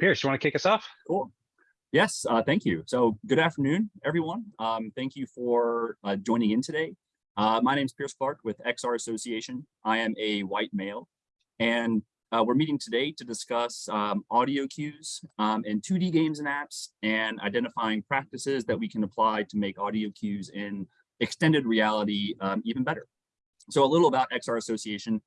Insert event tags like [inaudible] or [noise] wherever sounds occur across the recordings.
Pierce, you want to kick us off? Cool. Yes, uh, thank you. So good afternoon, everyone. Um, thank you for uh, joining in today. Uh, my name is Pierce Clark with XR Association. I am a white male, and uh, we're meeting today to discuss um, audio cues um, in 2D games and apps and identifying practices that we can apply to make audio cues in extended reality um, even better. So a little about XR Association.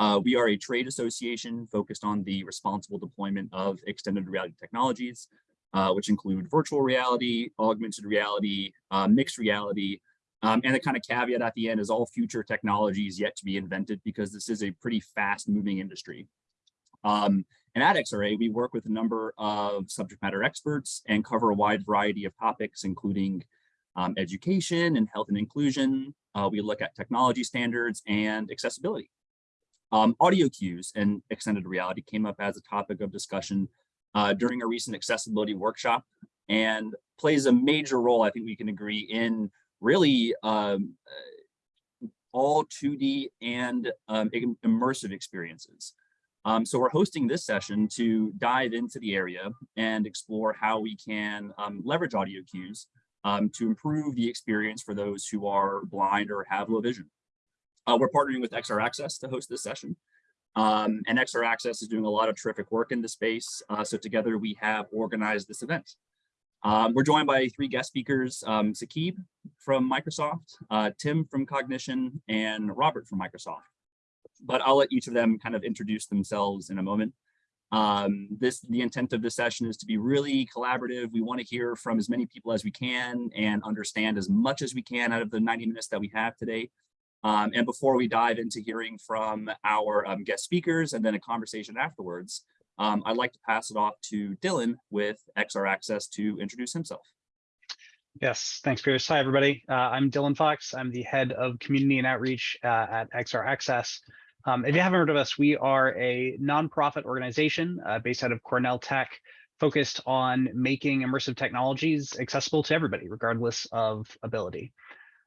Uh, we are a trade association focused on the responsible deployment of extended reality technologies, uh, which include virtual reality, augmented reality, uh, mixed reality, um, and the kind of caveat at the end is all future technologies yet to be invented because this is a pretty fast moving industry. Um, and at XRA, we work with a number of subject matter experts and cover a wide variety of topics, including um, education and health and inclusion. Uh, we look at technology standards and accessibility. Um, audio cues and extended reality came up as a topic of discussion uh, during a recent accessibility workshop and plays a major role, I think we can agree, in really um, uh, all 2D and um, immersive experiences. Um, so we're hosting this session to dive into the area and explore how we can um, leverage audio cues um, to improve the experience for those who are blind or have low vision. Uh, we're partnering with XR Access to host this session. Um, and XR Access is doing a lot of terrific work in the space. Uh, so together we have organized this event. Um, we're joined by three guest speakers, um, Saqib from Microsoft, uh, Tim from Cognixion, and Robert from Microsoft. But I'll let each of them kind of introduce themselves in a moment. Um, this the intent of this session is to be really collaborative. We want to hear from as many people as we can and understand as much as we can out of the 90 minutes that we have today. Um, and before we dive into hearing from our um, guest speakers and then a conversation afterwards, um, I'd like to pass it off to Dylan with XR Access to introduce himself. Yes, thanks, Pierce. Hi, everybody. Uh, I'm Dylan Fox. I'm the head of community and outreach uh, at XR Access. Um, if you haven't heard of us, we are a nonprofit organization uh, based out of Cornell Tech, focused on making immersive technologies accessible to everybody, regardless of ability.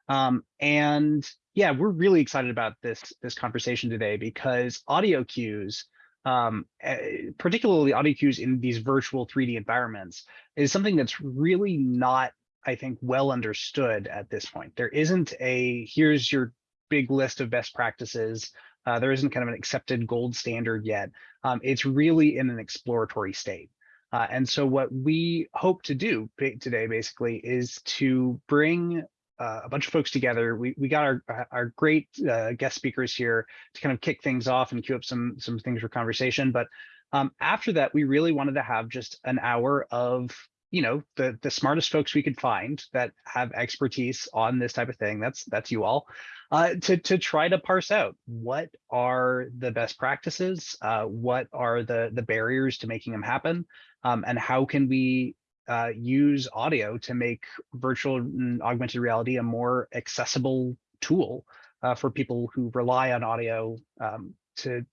Um, and yeah, we're really excited about this this conversation today because audio cues, um, eh, particularly audio cues in these virtual 3D environments, is something that's really not, I think, well understood at this point. There isn't a here's your big list of best practices. Uh, there isn't kind of an accepted gold standard yet. Um, it's really in an exploratory state. Uh, and so what we hope to do today basically is to bring uh, a bunch of folks together. We we got our our great uh, guest speakers here to kind of kick things off and queue up some some things for conversation. But um, after that, we really wanted to have just an hour of you know the the smartest folks we could find that have expertise on this type of thing. That's that's you all. Uh, to to try to parse out what are the best practices, uh, what are the the barriers to making them happen, um, and how can we uh, use audio to make virtual and augmented reality a more accessible tool uh, for people who rely on audio um, to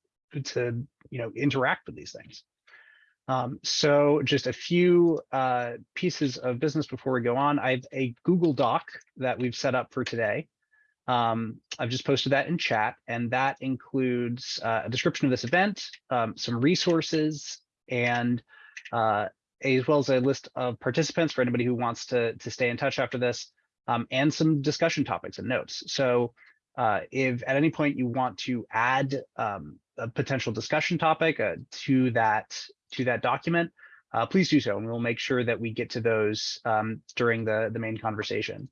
to you know interact with these things. Um, so just a few uh, pieces of business before we go on. I have a Google Doc that we've set up for today. Um, I've just posted that in chat, and that includes uh, a description of this event, um, some resources, and uh, as well as a list of participants for anybody who wants to, to stay in touch after this, um, and some discussion topics and notes. So uh, if at any point you want to add um, a potential discussion topic uh, to that to that document, uh, please do so, and we'll make sure that we get to those um, during the, the main conversation.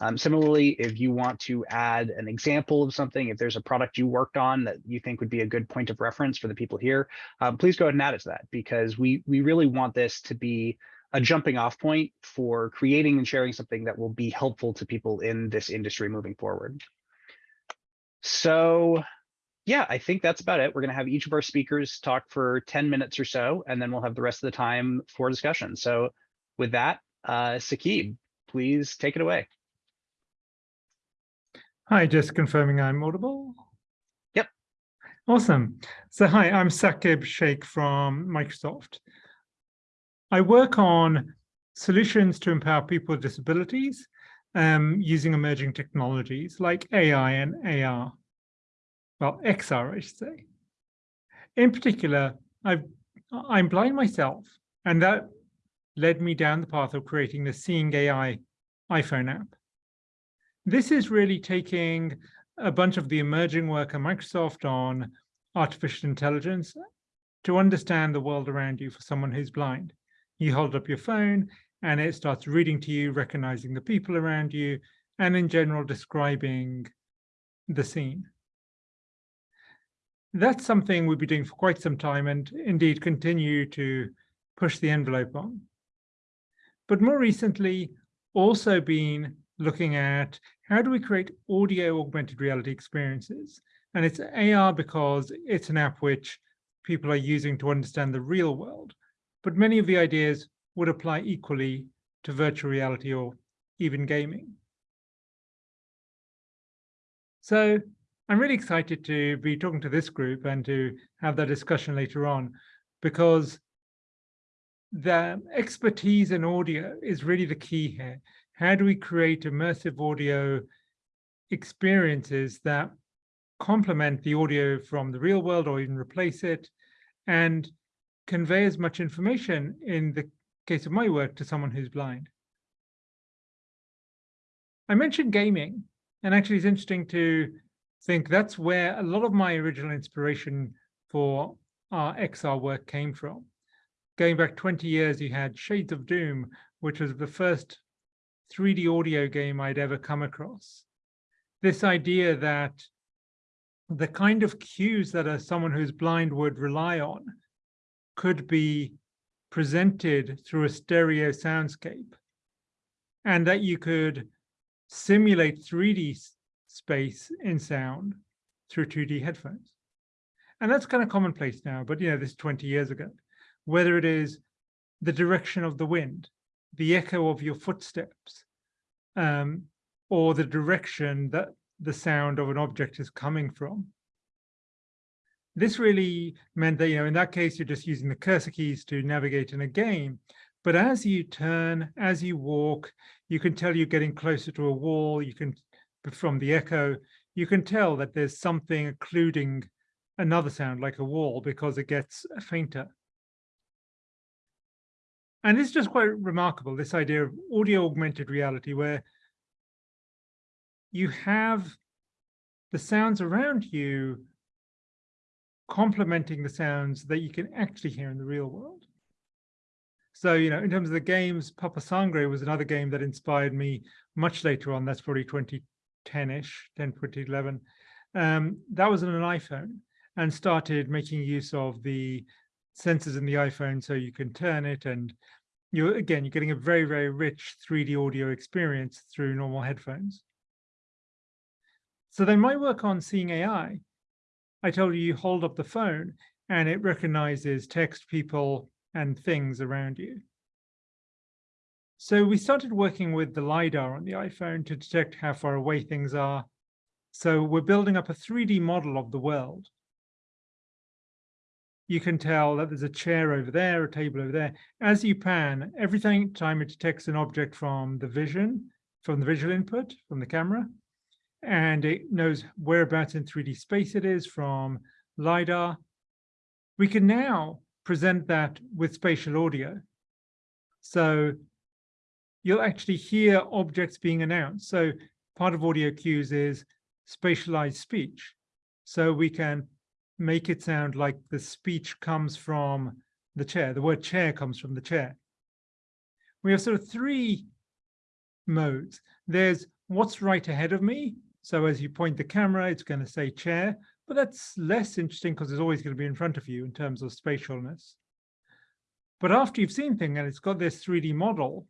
Um, similarly, if you want to add an example of something, if there's a product you worked on that you think would be a good point of reference for the people here, um, please go ahead and add it to that because we we really want this to be a jumping off point for creating and sharing something that will be helpful to people in this industry moving forward. So yeah, I think that's about it. We're going to have each of our speakers talk for 10 minutes or so, and then we'll have the rest of the time for discussion. So with that, uh, please take it away. Hi, just confirming I'm audible. Yep. Awesome. So hi, I'm Saqib Shaikh from Microsoft. I work on solutions to empower people with disabilities um, using emerging technologies like AI and AR. Well, XR, I should say. In particular, i am blind myself, And that led me down the path of creating the Seeing AI iPhone app. This is really taking a bunch of the emerging work at Microsoft on artificial intelligence to understand the world around you for someone who's blind. You hold up your phone and it starts reading to you, recognizing the people around you, and in general describing the scene. That's something we'll be doing for quite some time and indeed continue to push the envelope on. But more recently, also been looking at how do we create audio augmented reality experiences? And it's AR because it's an app which people are using to understand the real world. But many of the ideas would apply equally to virtual reality or even gaming. So I'm really excited to be talking to this group and to have that discussion later on because the expertise in audio is really the key here. How do we create immersive audio experiences that complement the audio from the real world or even replace it and convey as much information in the case of my work to someone who's blind. I mentioned gaming, and actually it's interesting to think that's where a lot of my original inspiration for our XR work came from. Going back 20 years, you had Shades of Doom, which was the first 3D audio game I'd ever come across. This idea that the kind of cues that a, someone who's blind would rely on could be presented through a stereo soundscape and that you could simulate 3D space in sound through 2D headphones. And that's kind of commonplace now, but you know, this is 20 years ago, whether it is the direction of the wind, the echo of your footsteps, um, or the direction that the sound of an object is coming from. This really meant that, you know, in that case, you're just using the cursor keys to navigate in a game. But as you turn, as you walk, you can tell you're getting closer to a wall. You can, from the echo, you can tell that there's something occluding another sound like a wall because it gets fainter. And it's just quite remarkable, this idea of audio augmented reality, where you have the sounds around you complementing the sounds that you can actually hear in the real world. So, you know, in terms of the games, Papa Sangre was another game that inspired me much later on. That's probably 2010-ish, 10, 2011. Um, that was on an iPhone and started making use of the sensors in the iPhone so you can turn it and you're again, you're getting a very, very rich 3D audio experience through normal headphones. So then my work on Seeing AI, I told you, you hold up the phone and it recognizes text, people, and things around you. So we started working with the LiDAR on the iPhone to detect how far away things are. So we're building up a 3D model of the world. You can tell that there's a chair over there, a table over there. As you pan, every time it detects an object from the vision, from the visual input, from the camera, and it knows whereabouts in 3D space it is from LiDAR. We can now present that with spatial audio. So you'll actually hear objects being announced. So part of audio cues is spatialized speech. So we can make it sound like the speech comes from the chair. The word chair comes from the chair. We have sort of three modes. There's what's right ahead of me, so as you point the camera, it's going to say chair, but that's less interesting because it's always going to be in front of you in terms of spatialness. But after you've seen things and it's got this 3D model,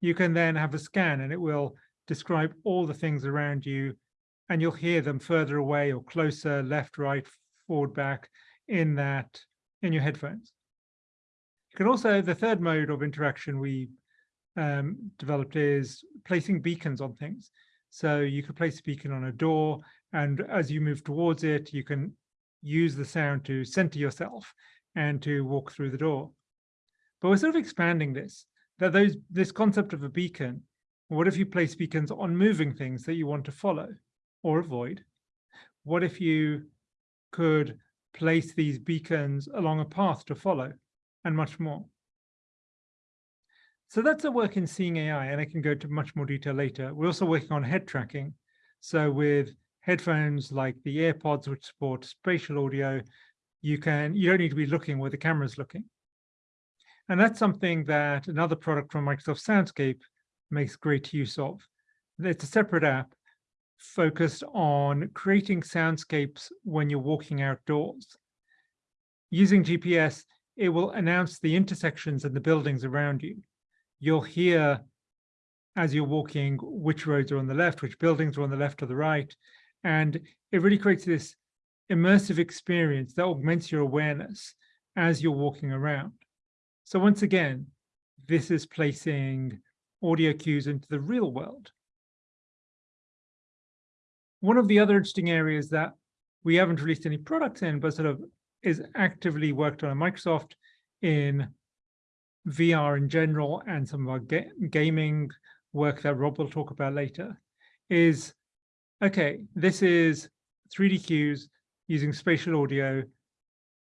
you can then have a scan and it will describe all the things around you and you'll hear them further away or closer, left, right, forward, back in that, in your headphones. You can also, the third mode of interaction we um, developed is placing beacons on things. So you could place a beacon on a door, and as you move towards it, you can use the sound to center yourself and to walk through the door. But we're sort of expanding this, that those this concept of a beacon, what if you place beacons on moving things that you want to follow or avoid? What if you could place these beacons along a path to follow and much more? So that's a work in Seeing AI, and I can go to much more detail later. We're also working on head tracking. So with headphones like the AirPods, which support spatial audio, you can you don't need to be looking where the camera's looking. And that's something that another product from Microsoft Soundscape makes great use of. It's a separate app focused on creating soundscapes when you're walking outdoors. Using GPS, it will announce the intersections and the buildings around you. You'll hear as you're walking which roads are on the left, which buildings are on the left or the right. And it really creates this immersive experience that augments your awareness as you're walking around. So once again, this is placing audio cues into the real world. One of the other interesting areas that we haven't released any products in, but sort of is actively worked on at Microsoft in VR in general and some of our ga gaming work that Rob will talk about later is, okay, this is 3D cues using spatial audio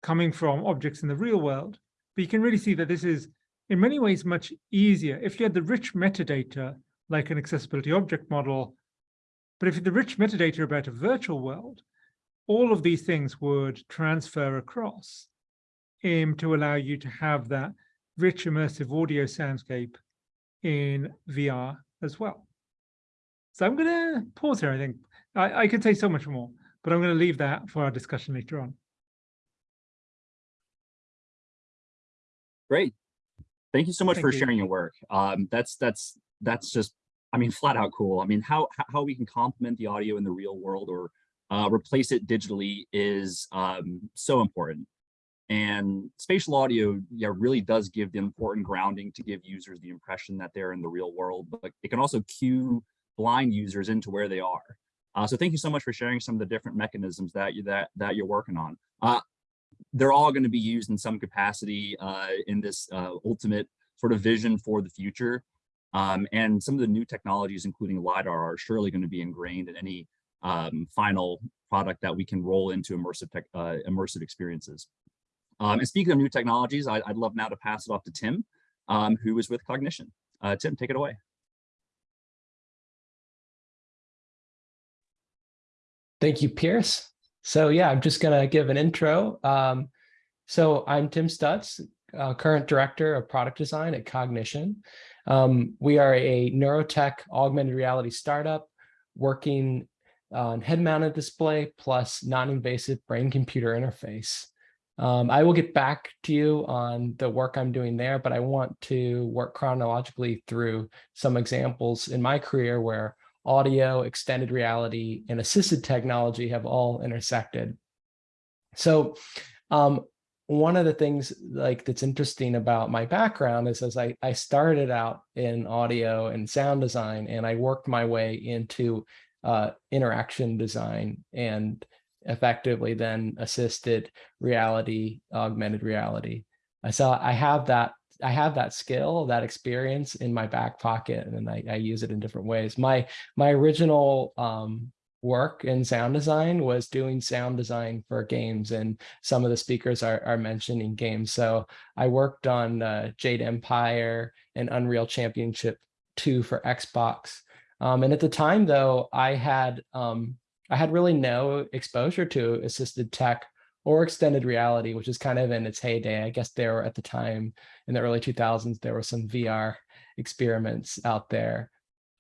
coming from objects in the real world. But you can really see that this is in many ways much easier. If you had the rich metadata, like an accessibility object model, but if the rich metadata about a virtual world, all of these things would transfer across um, to allow you to have that rich immersive audio soundscape in VR as well. So I'm going to pause here, I think. I, I could say so much more, but I'm going to leave that for our discussion later on. Great. Thank you so much Thank for you. sharing your work. Um, that's that's that's just, I mean, flat out cool. I mean, how how- we can complement the audio in the real world or uh, replace it digitally is um, so important. And spatial audio, yeah, really does give the important grounding to give users the impression that they're in the real world, but it can also cue blind users into where they are. Uh, so thank you so much for sharing some of the different mechanisms that you that that you're working on. Uh, they're all going to be used in some capacity uh, in this uh, ultimate sort of vision for the future. Um, and some of the new technologies, including LiDAR, are surely going to be ingrained in any um, final product that we can roll into immersive tech, uh, immersive experiences. Um, and speaking of new technologies, I, would love now to pass it off to Tim, um, who is with Cognixion. Uh, Tim, take it away. Thank you, Pierce. So yeah, I'm just going to give an intro. Um, so I'm Tim Stutts, uh, current director of product design at Cognixion. Um, we are a neurotech augmented reality startup working on head-mounted display plus non-invasive brain-computer interface. Um, I will get back to you on the work I'm doing there, but I want to work chronologically through some examples in my career where audio, extended reality, and assisted technology have all intersected. So um, one of the things like that's interesting about my background is as I, I started out in audio and sound design and I worked my way into uh, interaction design and effectively then assisted reality, augmented reality. I saw I have that I have that skill, that experience in my back pocket, and I, I use it in different ways. My my original um, work in sound design was doing sound design for games, and some of the speakers are, are mentioning games. So I worked on uh, Jade Empire and Unreal Championship 2 for Xbox. Um, and at the time, though, I had um, I had really no exposure to assisted tech or extended reality, which is kind of in its heyday. I guess there were at the time in the early 2000s, there were some VR experiments out there.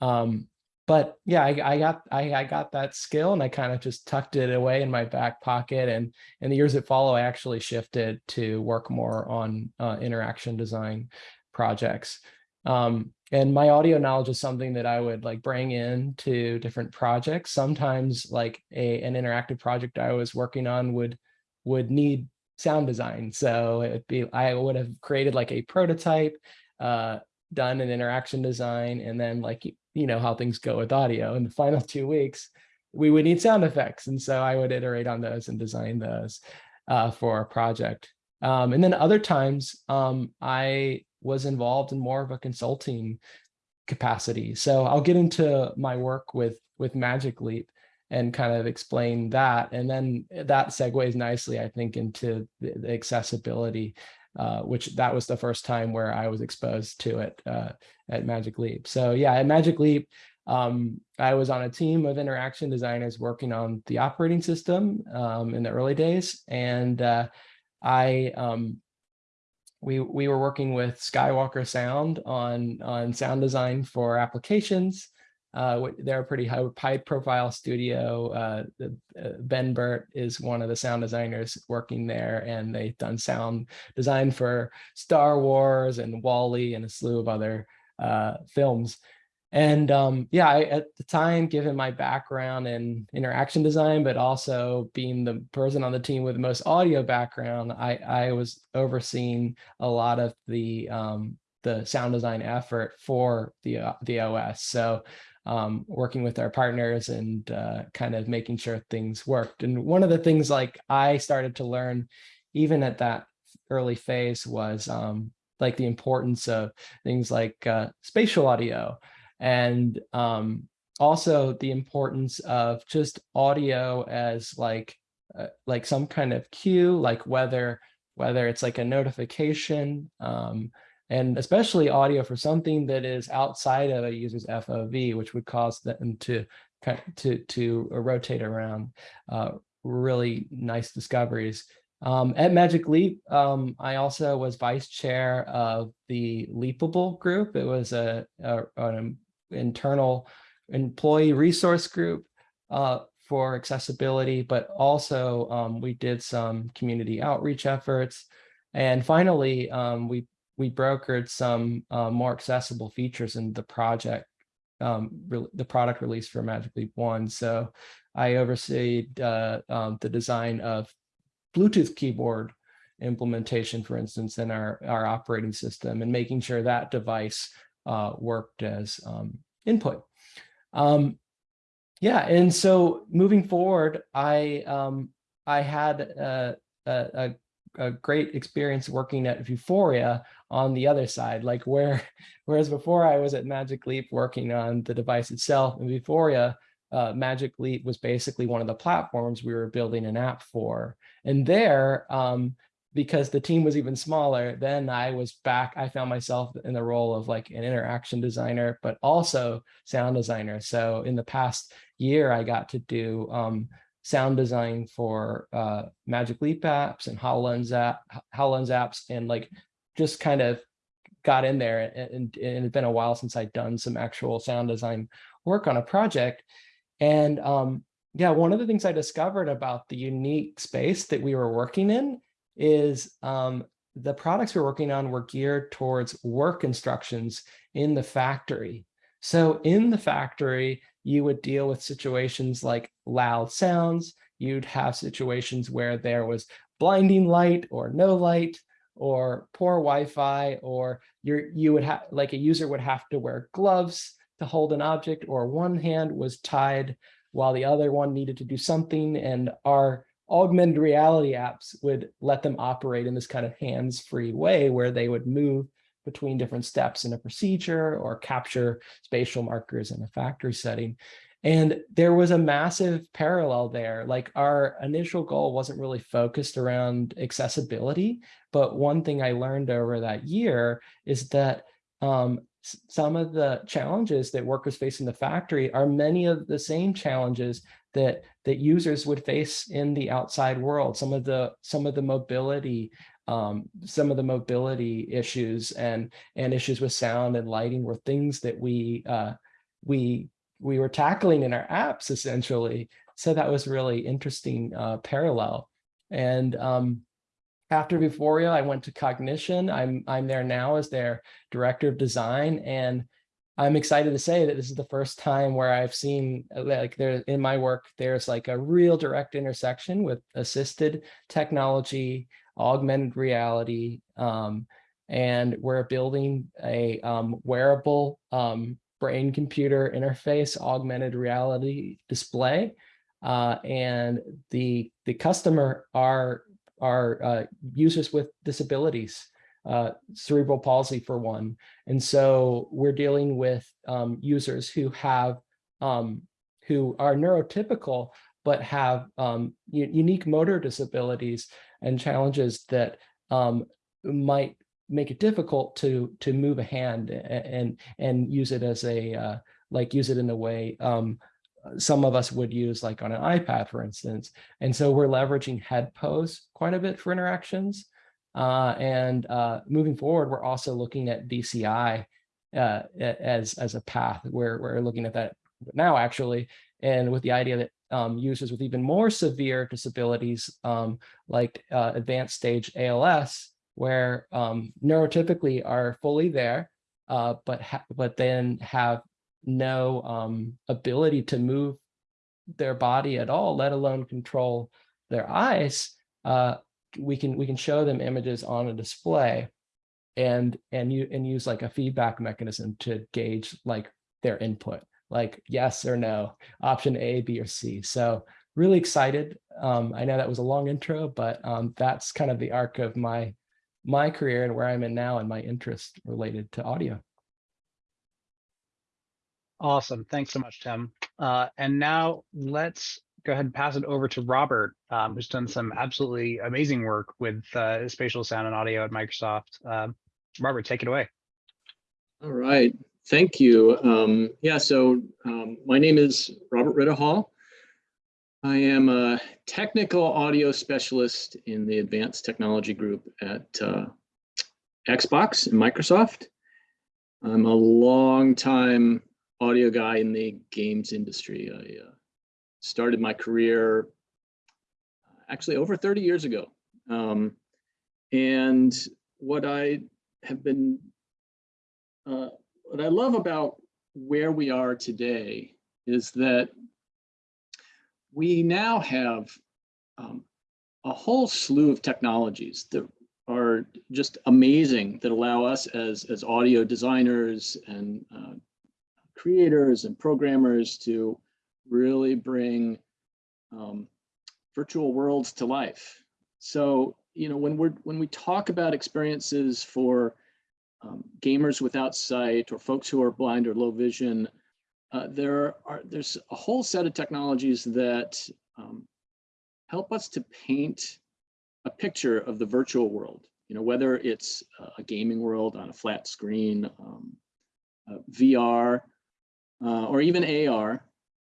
Um, but yeah, I, I got I, I, got that skill and I kind of just tucked it away in my back pocket. And in the years that follow, I actually shifted to work more on uh, interaction design projects. Um, and my audio knowledge is something that I would like bring in to different projects. Sometimes like a, an interactive project I was working on would would need sound design. So it'd be, I would have created like a prototype, uh, done an interaction design, and then like, you know, how things go with audio in the final [laughs] two weeks, we would need sound effects. And so I would iterate on those and design those uh, for a project. Um, and then other times um, I was involved in more of a consulting capacity. So I'll get into my work with with Magic Leap and kind of explain that. And then that segues nicely, I think, into the, accessibility uh, which that was the first time where I was exposed to it uh, at Magic Leap. So yeah, at Magic Leap, um, I was on a team of interaction designers working on the operating system um, in the early days, and uh, I um, we we were working with Skywalker Sound on on sound design for applications. Uh, they're a pretty high, high profile studio. Uh, the, uh, ben Burtt is one of the sound designers working there, and they've done sound design for Star Wars and WALL-E and a slew of other uh, films. And um, yeah, I, at the time, given my background in interaction design, but also being the person on the team with the most audio background, I, I was overseeing a lot of the um, the sound design effort for the uh, the OS. So um, working with our partners and uh, kind of making sure things worked. And one of the things like I started to learn, even at that early phase, was um, like the importance of things like uh, spatial audio and um, also the importance of just audio as like uh, like some kind of cue, like whether whether it's like a notification, um, and especially audio for something that is outside of a user's FOV, which would cause them to to to rotate around. Uh, really nice discoveries. Um, at Magic Leap, um, I also was vice chair of the Leapable group. It was a, a an internal employee resource group uh, for accessibility, but also um, we did some community outreach efforts. And finally, um, we we brokered some uh, more accessible features in the project, um, the product release for Magic Leap One. So I oversee uh, um, the design of Bluetooth keyboard implementation, for instance, in our, our operating system and making sure that device uh, worked as um, input. Um, yeah, and so moving forward, I um, I had a, a, a a great experience working at Vuforia on the other side, like where, [laughs] whereas before I was at Magic Leap working on the device itself, and Vuforia, uh, Magic Leap was basically one of the platforms we were building an app for. And there, um, because the team was even smaller, then I was back, I found myself in the role of like an interaction designer, but also sound designer. So in the past year, I got to do um, sound design for uh, Magic Leap apps and HoloLens app, HoloLens apps, and like just kind of got in there. And, and, it's been a while since I'd done some actual sound design work on a project. And um, yeah, one of the things I discovered about the unique space that we were working in is um, the products we're working on were geared towards work instructions in the factory. So in the factory, you would deal with situations like loud sounds. You'd have situations where there was blinding light or no light or poor Wi-Fi, or you're, you would have like a user would have to wear gloves to hold an object, or one hand was tied while the other one needed to do something. And our augmented reality apps would let them operate in this kind of hands-free way where they would move between different steps in a procedure or capture spatial markers in a factory setting. And there was a massive parallel there. Like our initial goal wasn't really focused around accessibility, but one thing I learned over that year is that um, some of the challenges that workers face in the factory are many of the same challenges that that users would face in the outside world. Some of the some of the mobility um, some of the mobility issues and and issues with sound and lighting were things that we uh, we we were tackling in our apps essentially. So that was really interesting uh, parallel. And um, after Vuforia, I went to Cognixion. I'm I'm there now as their director of design, and I'm excited to say that this is the first time where I've seen like there in my work, there's like a real direct intersection with assisted technology augmented reality, um, and we're building a um, wearable um, brain computer interface augmented reality display. Uh, and the the customer are are uh, users with disabilities, uh, cerebral palsy for one. And so we're dealing with um, users who have um, who are neurotypical but have um, unique motor disabilities and challenges that um, might make it difficult to to move a hand and and use it as a uh, like use it in a way um, some of us would use like on an iPad, for instance. And so we're leveraging head pose quite a bit for interactions. Uh, and uh, moving forward, we're also looking at BCI uh, as as a path. We're we're looking at that now actually, and with the idea that um, users with even more severe disabilities, um, like uh, advanced stage ALS, where um, neurotypically are fully there, uh, but but then have no um, ability to move their body at all, let alone control their eyes, uh, we can we can show them images on a display and and you and use like a feedback mechanism to gauge like their input like yes or no option a b or c. So really excited. Um i know that was a long intro but um that's kind of the arc of my my career and where i'm in now and my interest related to audio Awesome. Thanks so much, Tim. Uh, and now let's go ahead and pass it over to Robert, um, who's done some absolutely amazing work with uh, spatial sound and audio at Microsoft. Um, Robert, take it away. All right, thank you. Um, yeah, so um, my name is Robert Ridihalgh. I am a technical audio specialist in the advanced technology group at uh, Xbox and Microsoft. I'm a long-time audio guy in the games industry. I uh, started my career actually over 30 years ago. Um, and what I have been uh, what I love about where we are today is that we now have um, a whole slew of technologies that are just amazing that allow us as, as audio designers and uh, creators and programmers to really bring um, virtual worlds to life. So, you know, when we're when we talk about experiences for um, gamers without sight or folks who are blind or low vision, uh, there are there's a whole set of technologies that um, help us to paint a picture of the virtual world. You know, whether it's a gaming world on a flat screen, um, uh, VR, uh, or even AR.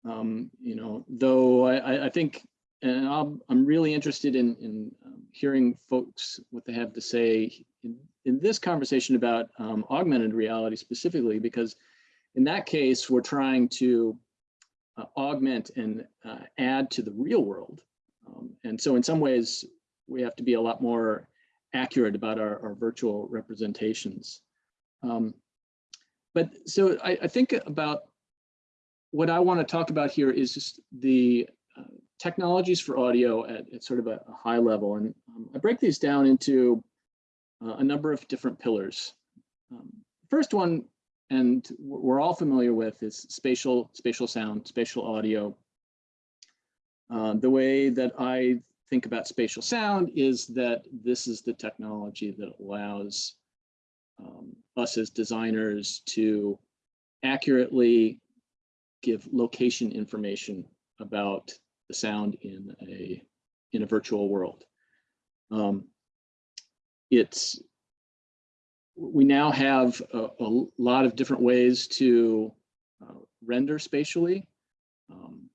Um, you know, though I, I think, and i am really interested in, in um, hearing folks what they have to say in, in this conversation about um, augmented reality specifically, because in that case, we're trying to uh, augment and uh, add to the real world. Um, and so in some ways, we have to be a lot more accurate about our, our virtual representations. Um, but so I, I, think about what I want to talk about here is just the uh, technologies for audio at, at, sort of a, a high level. And um, I break these down into uh, a number of different pillars. Um, first one, and we're all familiar with, is spatial, spatial sound, spatial audio. Uh, the way that I think about spatial sound is that this is the technology that allows um, us as designers to accurately give location information about the sound in a in a virtual world. Um, it's we now have a, a, lot of different ways to uh, render spatially. Um,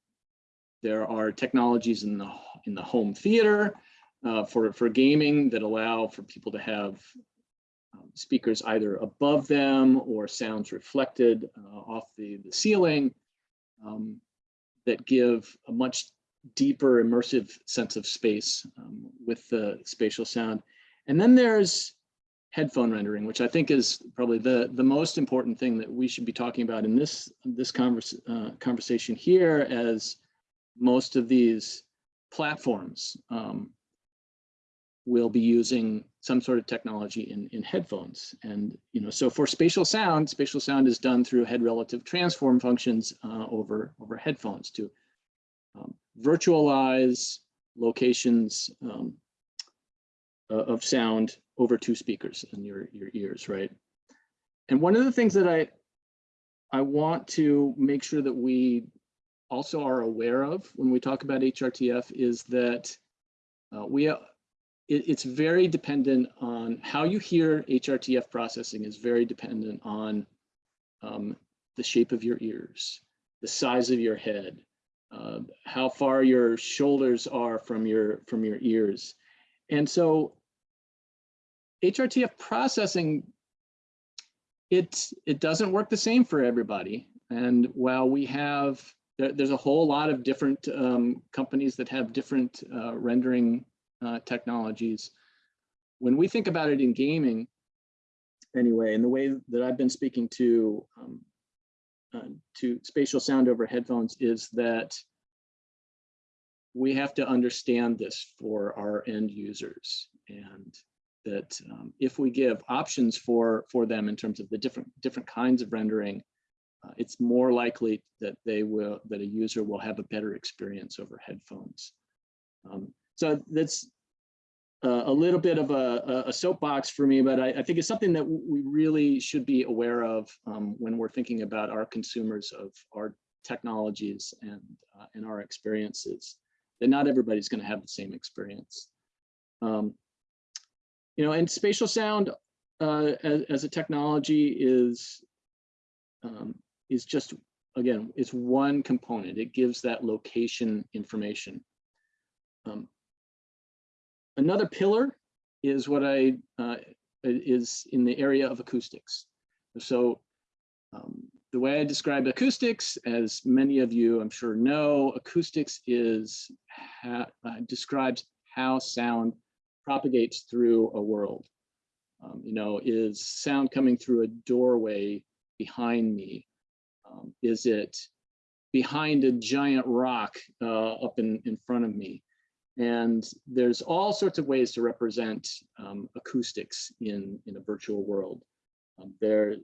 there are technologies in the in the home theater uh, for for gaming that allow for people to have um, speakers either above them or sounds reflected uh, off the the ceiling um, that give a much deeper immersive sense of space um, with the spatial sound. And then there's headphone rendering, which I think is probably the, the most important thing that we should be talking about in this, this converse, uh, conversation here as most of these platforms um, will be using some sort of technology in, in headphones. And, you know, so for spatial sound, spatial sound is done through head relative transform functions uh, over, over headphones to um, virtualize locations um, of sound over two speakers in your, your ears, right? And one of the things that I, I want to make sure that we also are aware of when we talk about HRTF is that uh, we it, it's very dependent on how you hear HRTF processing is very dependent on um, the shape of your ears, the size of your head, uh, how far your shoulders are from your from your ears. And so HRTF processing, it, it doesn't work the same for everybody. And while we have, there, there's a whole lot of different um, companies that have different uh, rendering uh, technologies. When we think about it in gaming, anyway, and the way that I've been speaking to um, uh, to spatial sound over headphones is that we have to understand this for our end users and that um, if we give options for for them in terms of the different different kinds of rendering uh, it's more likely that they will that a user will have a better experience over headphones. Um, so that's uh, a little bit of a, a soapbox for me but I, I, think it's something that we really should be aware of um, when we're thinking about our consumers of our technologies and uh, and our experiences that not everybody's going to have the same experience. Um, you know, and spatial sound uh, as, as a technology is um, is just again, it's one component. It gives that location information. Um, another pillar is what I uh, is in the area of acoustics. So um, the way I describe acoustics, as many of you I'm sure know, acoustics is uh, describes how sound propagates through a world. Um, you know, is sound coming through a doorway behind me? Um, is it behind a giant rock uh, up in, in front of me? And there's all sorts of ways to represent um, acoustics in, in a virtual world. Um, there's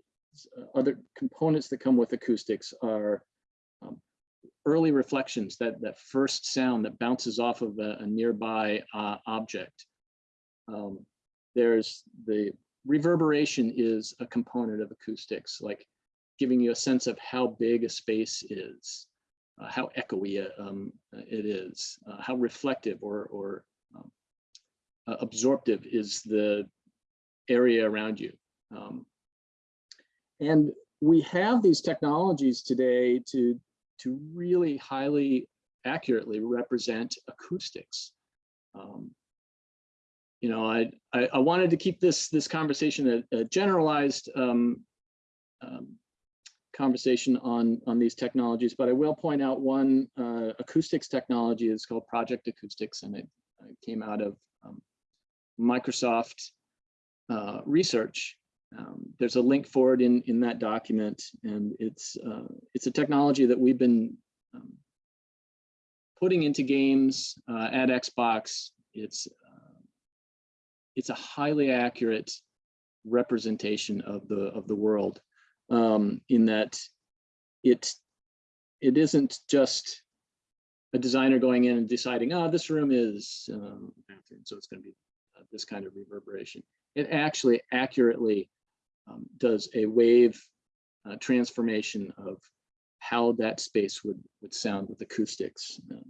other components that come with acoustics are um, early reflections, that, that first sound that bounces off of a, a nearby uh, object. Um, there's the reverberation is a component of acoustics, like giving you a sense of how big a space is, uh, how echoey um, it is, uh, how reflective or, or um, uh, absorptive is the area around you. Um, and we have these technologies today to, to really highly accurately represent acoustics. Um, you know, I, I, I, wanted to keep this this conversation a, a generalized um, um, conversation on on these technologies, but I will point out one uh, acoustics technology is called Project Acoustics, and it, it came out of um, Microsoft uh, research. Um, there's a link for it in in that document, and it's uh, it's a technology that we've been um, putting into games uh, at Xbox. It's it's a highly accurate representation of the of the world um, in that it it isn't just a designer going in and deciding, oh, this room is um, bathroom, so it's going to be uh, this kind of reverberation. It actually accurately um, does a wave uh, transformation of how that space would would sound with acoustics. Um,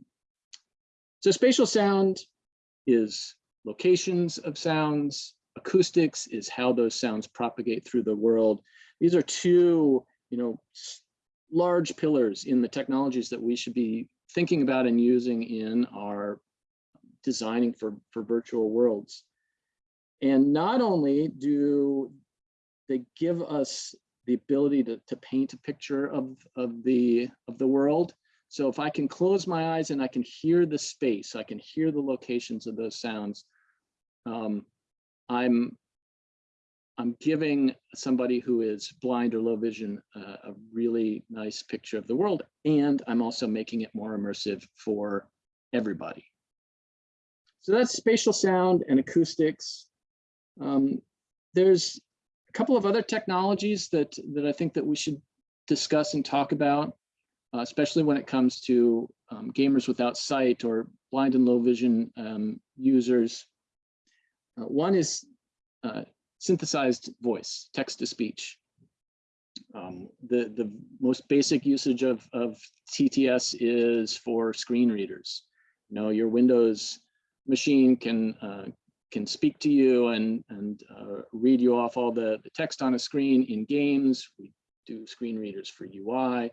so spatial sound is locations of sounds. Acoustics is how those sounds propagate through the world. These are two, you know, large pillars in the technologies that we should be thinking about and using in our designing for, for virtual worlds. And not only do they give us the ability to, to paint a picture of, of, the, of the world, so if I can close my eyes and I can hear the space, I can hear the locations of those sounds, um, I'm I'm giving somebody who is blind or low vision uh, a really nice picture of the world, and I'm also making it more immersive for everybody. So that's spatial sound and acoustics. Um, there's a couple of other technologies that that I think that we should discuss and talk about uh, especially when it comes to um, gamers without sight or blind and low vision um, users. Uh, one is uh, synthesized voice, text to speech. Um, the, the most basic usage of, of TTS is for screen readers. You know, your Windows machine can uh, can speak to you and, and uh, read you off all the, the text on a screen in games. We do screen readers for UI.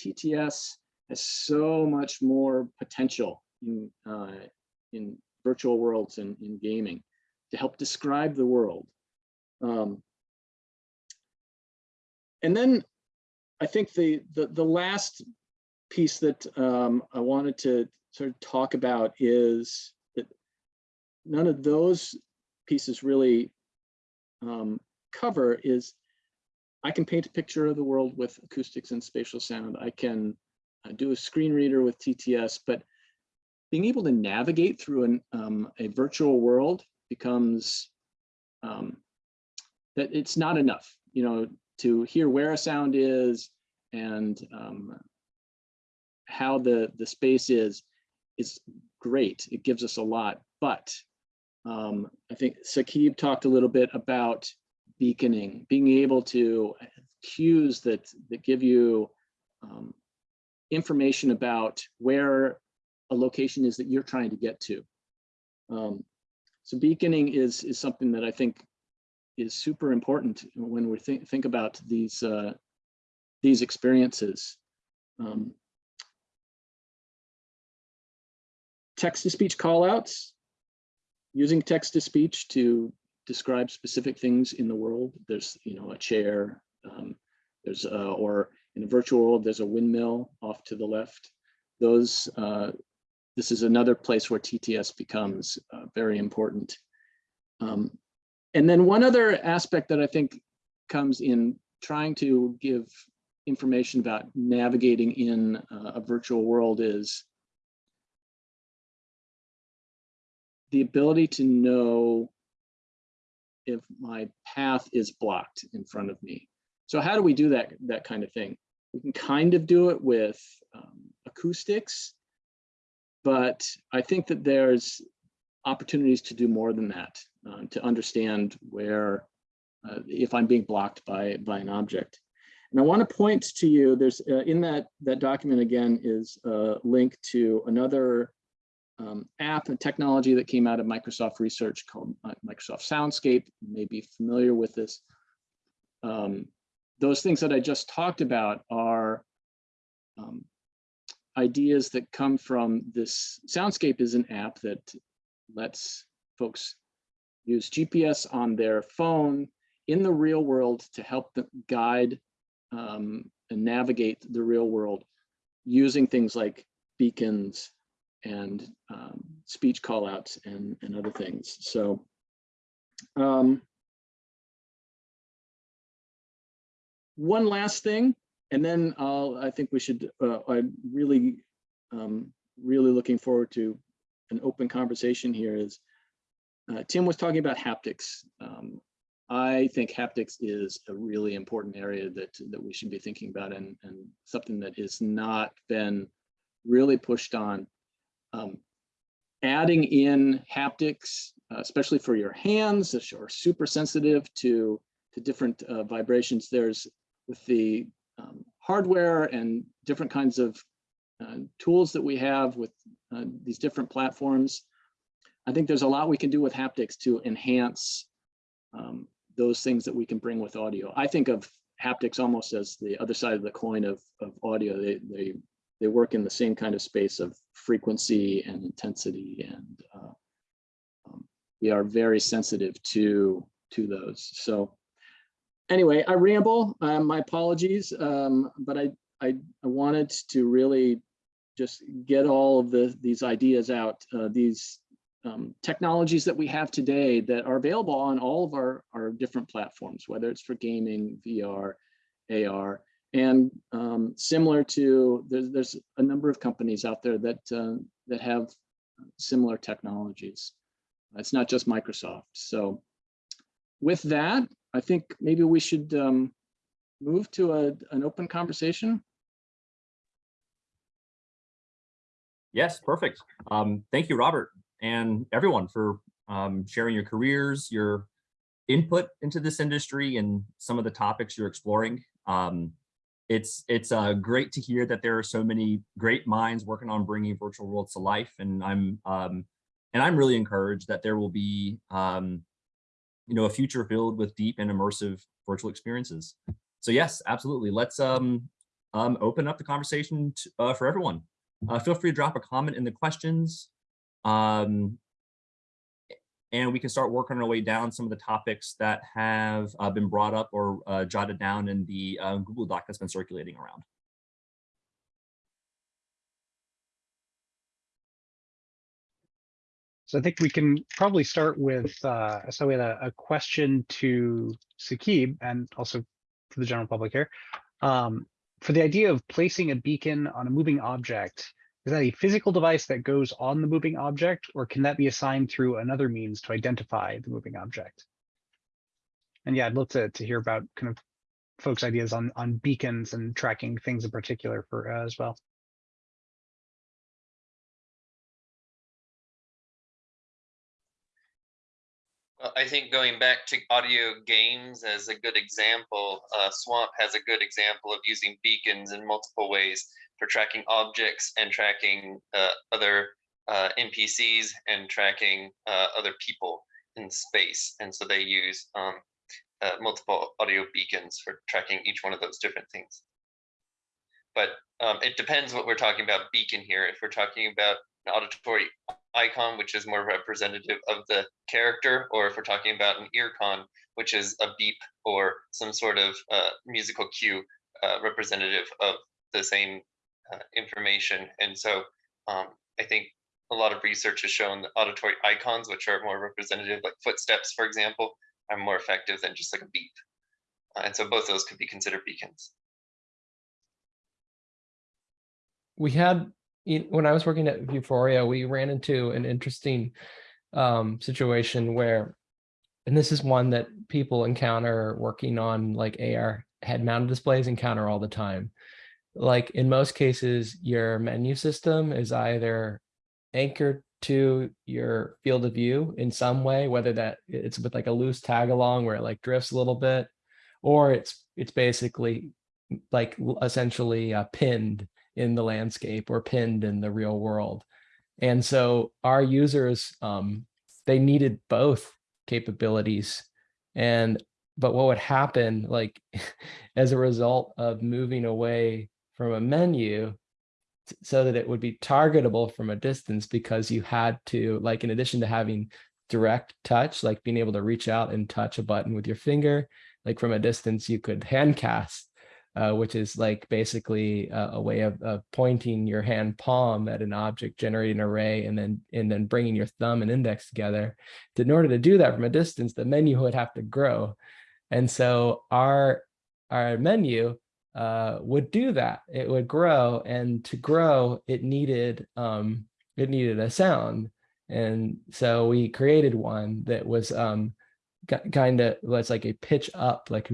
TTS has so much more potential in, uh, in virtual worlds and in gaming to help describe the world. Um, and then I think the, the, the last piece that um, I wanted to sort of talk about is that none of those pieces really um, cover is I can paint a picture of the world with acoustics and spatial sound. I can uh, do a screen reader with TTS, but being able to navigate through an, um, a virtual world becomes um, that it's not enough, you know, to hear where a sound is and um, how the, the space is, is great. It gives us a lot, but um, I think Saqib talked a little bit about beaconing, being able to cues that, that give you um, information about where a location is that you're trying to get to. Um, so beaconing is, is something that I think is super important when we think, think about these, uh, these experiences. Um, Text-to-speech callouts, using text-to-speech to describe specific things in the world. There's, you know, a chair, um, there's, uh, or in a virtual world, there's a windmill off to the left. Those, uh, this is another place where TTS becomes uh, very important. Um, and then one other aspect that I think comes in trying to give information about navigating in uh, a virtual world is the ability to know if my path is blocked in front of me. So how do we do that, that kind of thing? We can kind of do it with um, acoustics, but I think that there's opportunities to do more than that, uh, to understand where, uh, if I'm being blocked by, by an object. And I want to point to you, there's uh, in that, that document again is a link to another um, app and technology that came out of Microsoft research called uh, Microsoft Soundscape. You may be familiar with this. Um, those things that I just talked about are um, ideas that come from this. Soundscape is an app that lets folks use GPS on their phone in the real world to help them guide um, and navigate the real world using things like beacons and um, speech callouts and, and other things. So um, one last thing, and then I'll, I think we should, uh, I'm really, um, really looking forward to an open conversation here is, uh, Tim was talking about haptics. Um, I think haptics is a really important area that, that we should be thinking about and, and something that has not been really pushed on. Um, adding in haptics, uh, especially for your hands, which are super sensitive to, to different uh, vibrations. There's with the um, hardware and different kinds of uh, tools that we have with uh, these different platforms. I think there's a lot we can do with haptics to enhance um, those things that we can bring with audio. I think of haptics almost as the other side of the coin of, of audio. They, they, they work in the same kind of space of frequency and intensity and uh, um, we are very sensitive to, to those. So anyway, I ramble, um, my apologies, um, but I, I, I wanted to really just get all of the, these ideas out, uh, these um, technologies that we have today that are available on all of our, our different platforms, whether it's for gaming, VR, AR, and um, similar to, there's, there's a number of companies out there that, uh, that have similar technologies. It's not just Microsoft. So with that, I think maybe we should um, move to a, an open conversation. Yes, perfect. Um, thank you, Robert, and everyone for um, sharing your careers, your input into this industry and some of the topics you're exploring. Um, it's it's uh, great to hear that there are so many great minds working on bringing virtual worlds to life, and I'm um, And I'm really encouraged that there will be, um, you know, a future filled with deep and immersive virtual experiences. So yes, absolutely. Let's um, um, open up the conversation to, uh, for everyone. Uh, feel free to drop a comment in the questions. Um, and we can start working our way down some of the topics that have uh, been brought up or uh, jotted down in the uh, Google Doc that's been circulating around. So I think we can probably start with, uh, so we had a, a question to Saqib and also for the general public here. Um, for the idea of placing a beacon on a moving object, is that a physical device that goes on the moving object, or can that be assigned through another means to identify the moving object? And yeah, I'd love to, to hear about kind of folks' ideas on, on beacons and tracking things in particular for uh, as well. Well, I think going back to audio games as a good example, uh, Swamp has a good example of using beacons in multiple ways for tracking objects and tracking uh, other uh, NPCs and tracking uh, other people in space. And so they use um, uh, multiple audio beacons for tracking each one of those different things. But um, it depends what we're talking about beacon here. If we're talking about an auditory icon, which is more representative of the character, or if we're talking about an earcon, which is a beep or some sort of uh, musical cue uh, representative of the same uh, information. And so um, I think a lot of research has shown that auditory icons, which are more representative, like footsteps, for example, are more effective than just like a beep. Uh, and so both those could be considered beacons. we had when I was working at Vuforia, we ran into an interesting um, situation where, and this is one that people encounter working on like AR head mounted displays encounter all the time. Like in most cases, your menu system is either anchored to your field of view in some way, whether that it's with like a loose tag along where it like drifts a little bit, or it's it's basically like essentially uh, pinned in the landscape or pinned in the real world. And so our users, um, they needed both capabilities. And but what would happen, like [laughs] as a result of moving away from a menu so that it would be targetable from a distance because you had to, like in addition to having direct touch, like being able to reach out and touch a button with your finger, like from a distance, you could hand cast uh, which is like basically a, way of, of, pointing your hand palm at an object, generating a ray, and then and then bringing your thumb and index together. In order to do that from a distance, the menu would have to grow, and so our our menu uh, would do that. It would grow, and to grow, it needed um, it needed a sound, and so we created one that was um, kind of was like a pitch up like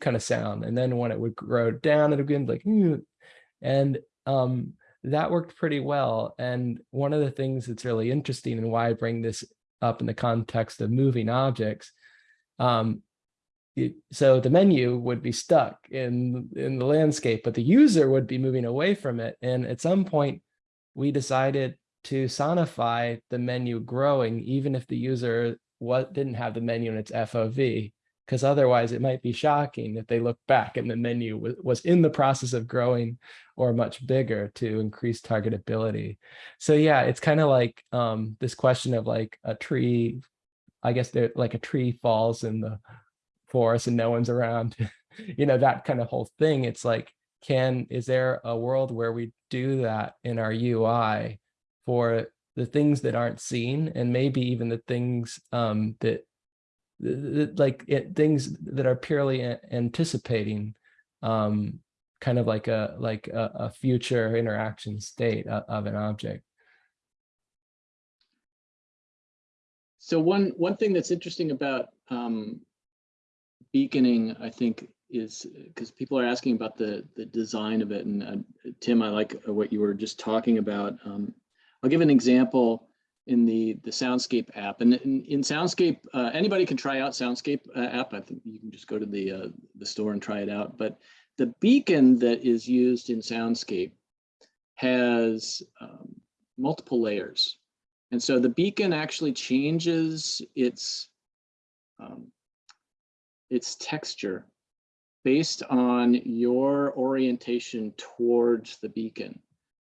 kind of sound. And then when it would grow down it would be like and um that worked pretty well. And one of the things that's really interesting and why i bring this up in the context of moving objects um so the menu would be stuck in in the landscape but the user would be moving away from it and at some point we decided to sonify the menu growing even if the user what didn't have the menu in its FOV, because otherwise it might be shocking if they look back and the menu was, in the process of growing or much bigger to increase targetability. So yeah, it's kind of like um, this question of like a tree, I guess they're like a tree falls in the forest and no one's around, [laughs] you know, that kind of whole thing. It's like, can, is there a world where we do that in our UI for the things that aren't seen and maybe even the things um, that, like it, things that are purely anticipating um, kind of like a like a, a future interaction state of, of an object. So one one thing that's interesting about um, beaconing, I think, is because people are asking about the the design of it. And uh, Tim, I like what you were just talking about. Um, I'll give an example in the the Soundscape app. And in, in Soundscape, uh, anybody can try out Soundscape uh, app. I think you can just go to the uh, the store and try it out. But the beacon that is used in Soundscape has um, multiple layers. And so the beacon actually changes its um, its texture based on your orientation towards the beacon.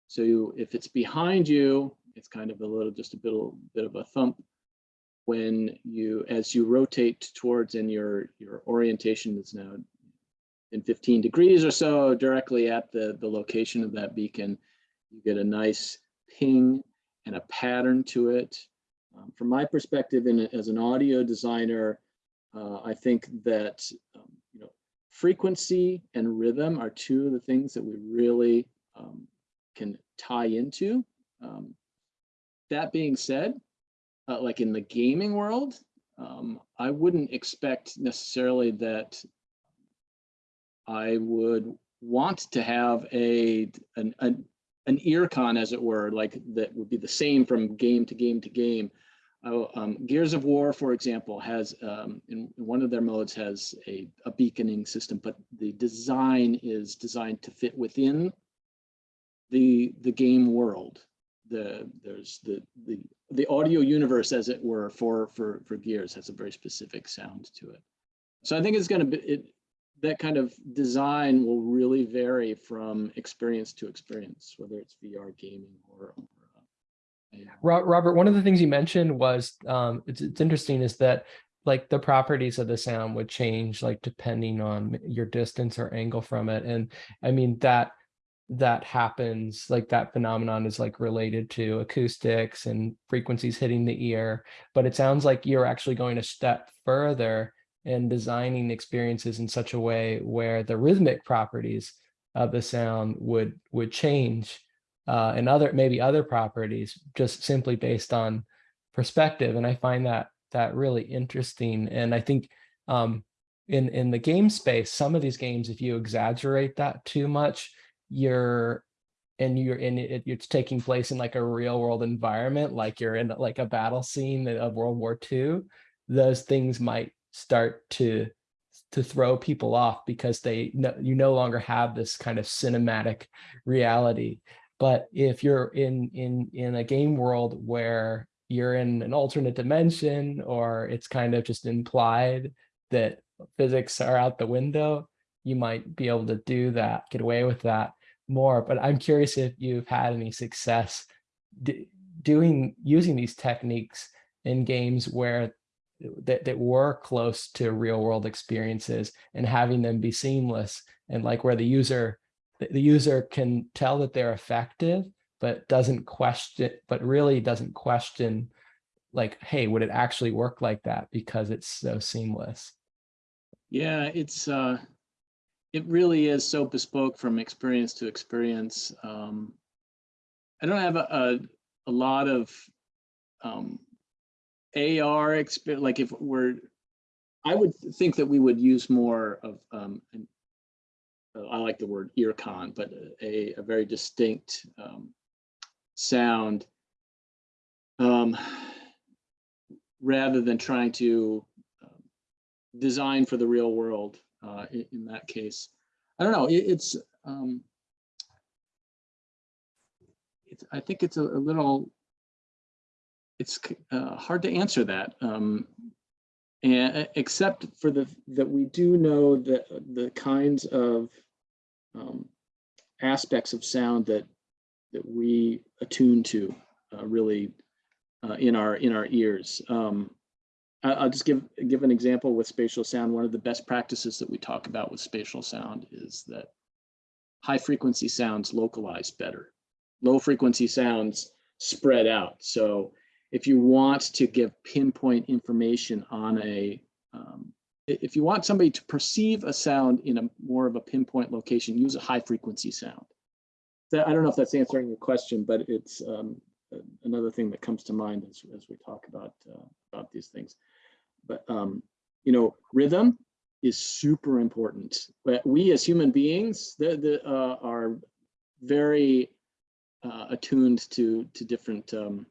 So you, if it's behind you, it's kind of a little, just a bit, bit of a thump. When you, as you rotate towards and your, your orientation is now in 15 degrees or so directly at the, the location of that beacon, you get a nice ping and a pattern to it. Um, from my perspective, in, as an audio designer, uh, I think that um, you know frequency and rhythm are two of the things that we really um, can tie into. Um, that being said, uh, like in the gaming world, um, I wouldn't expect necessarily that I would want to have a an, an an ear con, as it were, like that would be the same from game to game to game. Oh, um, Gears of War, for example, has um, in, one of their modes has a, a beaconing system, but the design is designed to fit within the the game world. The there's the the the audio universe, as it were, for for for Gears has a very specific sound to it. So I think it's going to be it. That kind of design will really vary from experience to experience, whether it's VR gaming or, Robert, one of the things you mentioned was um, it's, it's interesting is that like the properties of the sound would change like depending on your distance or angle from it. And I mean that that happens like that phenomenon is like related to acoustics and frequencies hitting the ear. But it sounds like you're actually going a step further in designing experiences in such a way where the rhythmic properties of the sound would would change uh, and other maybe other properties just simply based on perspective. And I find that that really interesting. And I think um, in in the game space, some of these games, if you exaggerate that too much, you're and you're in it, it's taking place in like a real world environment, like you're in like a battle scene of World War II, those things might start to to throw people off because they no, you no longer have this kind of cinematic reality but if you're in in in a game world where you're in an alternate dimension or it's kind of just implied that physics are out the window, you might be able to do that, get away with that more. But I'm curious if you've had any success doing using these techniques in games where that, that were close to real world experiences and having them be seamless and like where the user the user can tell that they're effective, but doesn't question, but really doesn't question like, hey, would it actually work like that because it's so seamless? Yeah, it's uh, it really is so bespoke from experience to experience. Um, I don't have a, a, a lot of um, AR experience. Like if we're, I would think that we would use more of um, an I like the word earcon, but a, a very distinct um, sound um, rather than trying to um, design for the real world uh, in, in, that case. I don't know, it, it's, um, it's, I think it's a, a little, it's uh, hard to answer that. Um, and except for the that we do know that the kinds of um, aspects of sound that that we attune to uh, really uh, in our in our ears. Um, I, will just give give an example with spatial sound. One of the best practices that we talk about with spatial sound is that high frequency sounds localize better. Low frequency sounds spread out. So if you want to give pinpoint information on a um, if you want somebody to perceive a sound in a more of a pinpoint location, use a high frequency sound. That, I don't know if that's answering your question, but it's um, another thing that comes to mind as, as we talk about uh, about these things. But um, you know, rhythm is super important. But we as human beings the, the, uh, are very uh, attuned to to different um,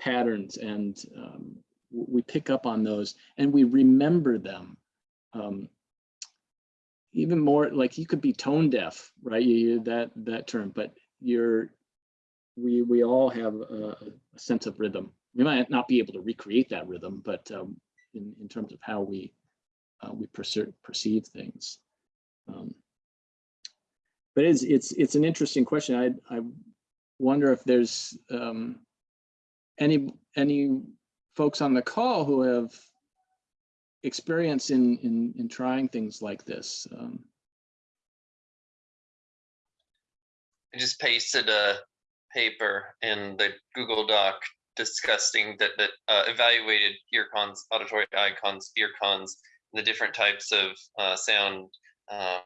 patterns and um, we pick up on those and we remember them. Um, even more like you could be tone deaf, right? You that that term, but you're we we all have a, a sense of rhythm. We might not be able to recreate that rhythm, but um, in in terms of how we uh, we perceive perceive things. Um, but it's it's it's an interesting question. I I wonder if there's um, any any folks on the call who have experience in in in trying things like this. Um, I just pasted a paper in the Google Doc discussing that that uh, evaluated earcons, auditory icons, earcons, the different types of uh, sound um,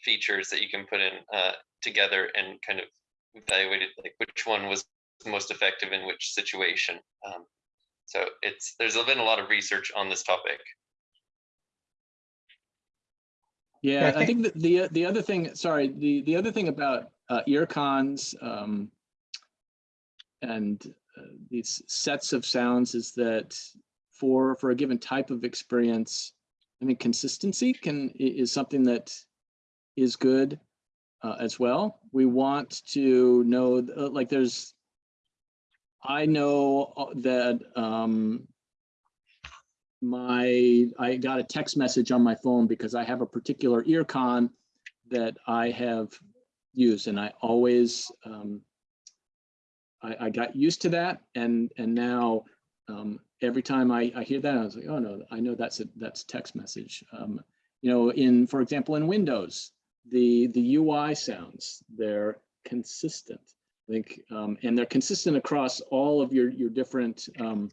features that you can put in uh, together and kind of evaluated like which one was most effective in which situation. Um, so it's there's been a lot of research on this topic. Yeah, I I think that the the other thing, sorry, the the other thing about uh, ear cons um, and uh, these sets of sounds is that for for a given type of experience, I mean, consistency can is something that is good uh, as well. We want to know, uh, like, there's, I know uh, that um, my I got a text message on my phone because I have a particular ear con that I have used and I always um, I, I got used to that and and now um, every time I, I hear that I was like oh no I know that's a that's text message. Um, you know in for example in Windows the the UI sounds they're consistent I think um, and they're consistent across all of your your different um,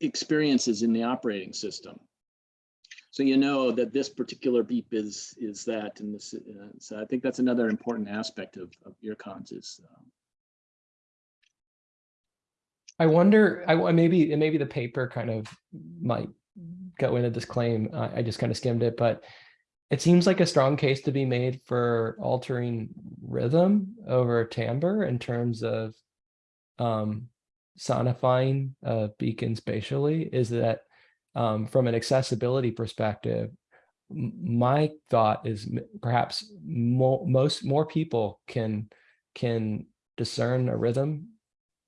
experiences in the operating system. So you know that this particular beep is is that, and this. Uh, so I think that's another important aspect of of ear cons is. Um, I wonder, I maybe, maybe the paper kind of might go into this claim. I, I just kind of skimmed it, but it seems like a strong case to be made for altering rhythm over timbre in terms of um, sonifying a beacon spatially is that um, from an accessibility perspective, my thought is perhaps mo- most more people can can discern a rhythm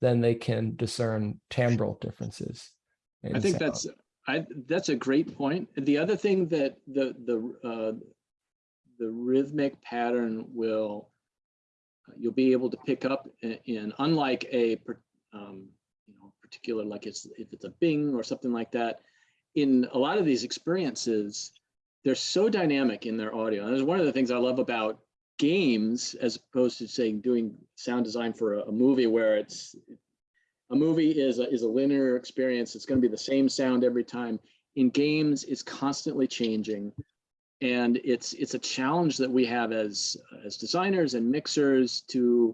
than they can discern timbral differences. I think sound. that's I that's a great point. The other thing that the the uh, the rhythmic pattern will you'll be able to pick up in, in unlike a um, you know particular like it's if it's a Bing or something like that. In a lot of these experiences, they're so dynamic in their audio. And that's one of the things I love about games as opposed to saying doing sound design for a, a movie where it's a movie is a, is a linear experience. It's going to be the same sound every time. In games, it's constantly changing, and it's it's a challenge that we have as as designers and mixers to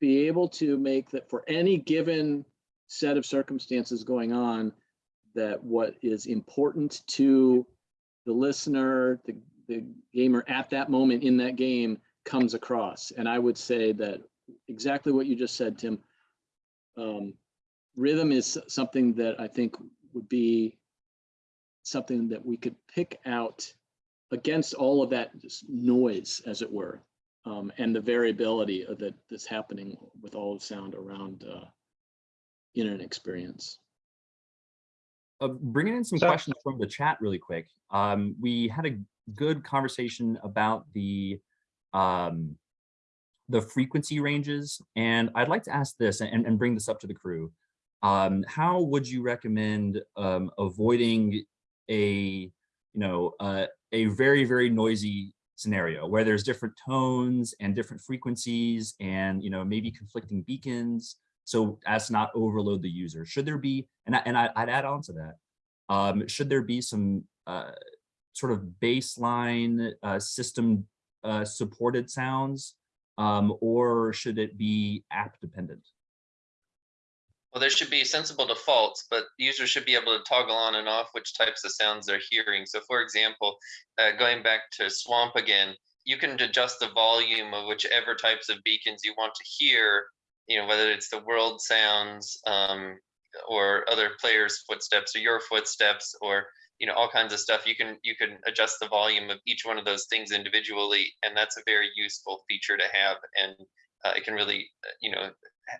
be able to make that for any given set of circumstances going on, that what is important to the listener, the the gamer at that moment in that game comes across. And I would say that exactly what you just said, Tim um, rhythm is something that I think would be something that we could pick out against all of that noise, as it were, um, and the variability of that that's happening with all the sound around uh, in an experience. Uh, bringing in some So- questions from the chat really quick. Um, we had a good conversation about the um, the frequency ranges, and I'd like to ask this and, and bring this up to the crew. Um, how would you recommend um, avoiding a you know uh, a very very noisy scenario where there's different tones and different frequencies and you know maybe conflicting beacons so as not overload the user should there be and, I, and I, i'd add on to that um, should there be some uh, sort of baseline uh, system uh, supported sounds um, or should it be app dependent Well, there should be sensible defaults, but users should be able to toggle on and off which types of sounds they're hearing. So for example, uh, going back to Swamp again, you can adjust the volume of whichever types of beacons you want to hear, you know, whether it's the world sounds um, or other players' footsteps or your footsteps or you know all kinds of stuff you can you can adjust the volume of each one of those things individually and that's a very useful feature to have and uh, it can really, uh, you know,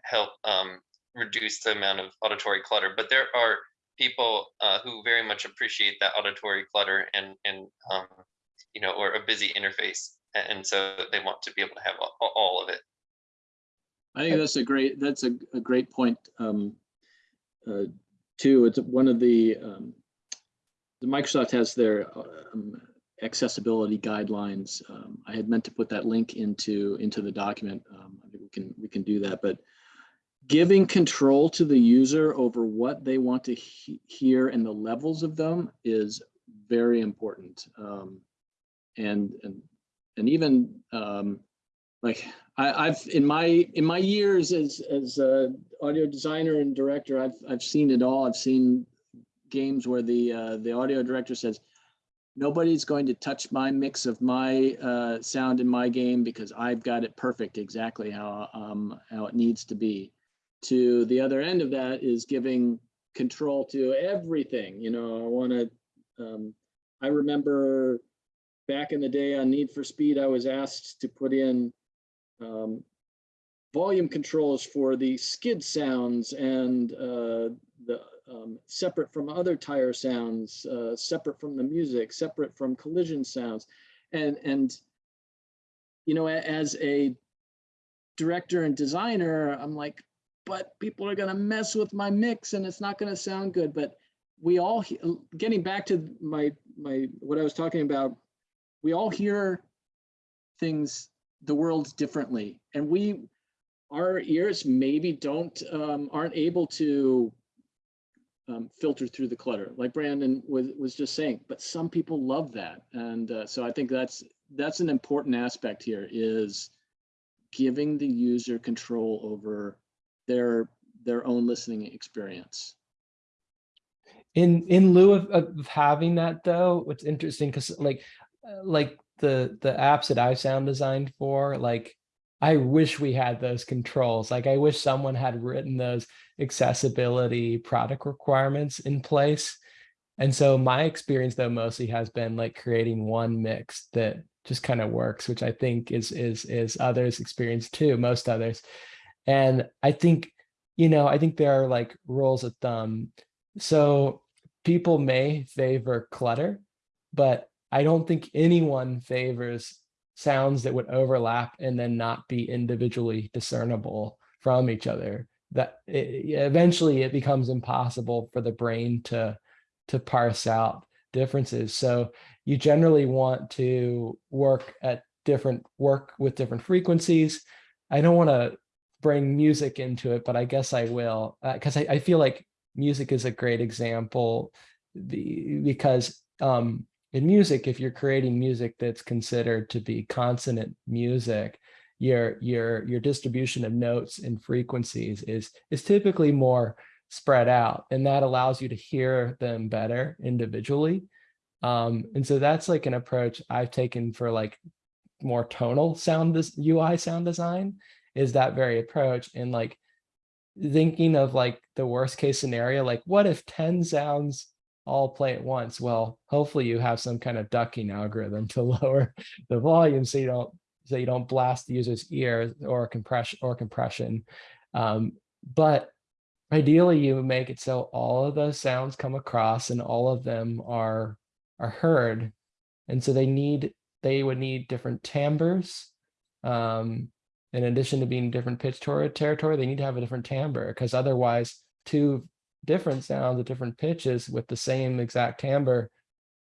help um, reduce the amount of auditory clutter. But there are people uh, who very much appreciate that auditory clutter and and um, you know, or a busy interface, and so they want to be able to have all of it. I think that's a great, that's a, a great point. Um, uh, too, it's one of the, um, Microsoft has their um, accessibility guidelines. Um, I had meant to put that link into, into the document. Um, I think we can, we can do that, but giving control to the user over what they want to he- hear and the levels of them is very important. Um, and, and, and even, um, like I, I've in my in my years as as a audio designer and director, I've I've seen it all. I've seen games where the uh, the audio director says, "Nobody's going to touch my mix of my uh, sound in my game because I've got it perfect exactly how um, how it needs to be." To the other end of that is giving control to everything. You know, I want to. Um, I remember back in the day on Need for Speed, I was asked to put in um, volume controls for the skid sounds and uh, the um, separate from other tire sounds, uh, separate from the music, separate from collision sounds, and and you know as a director and designer, I'm like, but people are gonna mess with my mix and it's not gonna sound good. But we all getting back to my my what I was talking about, we all hear things the world differently and we our ears maybe don't um, aren't able to um, filter through the clutter like brandon was was just saying but some people love that. And uh, so i think that's that's an important aspect here is giving the user control over their their own listening experience. In in lieu of, of having that though, what's interesting because like uh, like the the apps that I sound designed for, like I wish we had those controls. Like I wish someone had written those accessibility product requirements in place. And so my experience though mostly has been like creating one mix that just kind of works, which I think is is is others experience too, most others. And I think, you know, I think there are like rules of thumb. So people may favor clutter, but I don't think anyone favors sounds that would overlap and then not be individually discernible from each other. That it, eventually it becomes impossible for the brain to to parse out differences. So you generally want to work at different work with different frequencies. I don't want to bring music into it, but I guess I will because I, I feel like music is a great example because um, in music, if you're creating music that's considered to be consonant music, your your your distribution of notes and frequencies is is typically more spread out, and that allows you to hear them better individually. Um, and so that's like an approach I've taken for like more tonal sound this UI sound design is that very approach and like thinking of like the worst case scenario, like what if 10 sounds all play at once? Well, hopefully you have some kind of ducking algorithm [laughs] to lower the volume so you don't so you don't blast the user's ear or compression or compression. Um, but ideally you make it so all of those sounds come across and all of them are are heard. And so they need they would need different timbres. Um, in addition to being different pitch territory, they need to have a different timbre because otherwise two different sounds at different pitches with the same exact timbre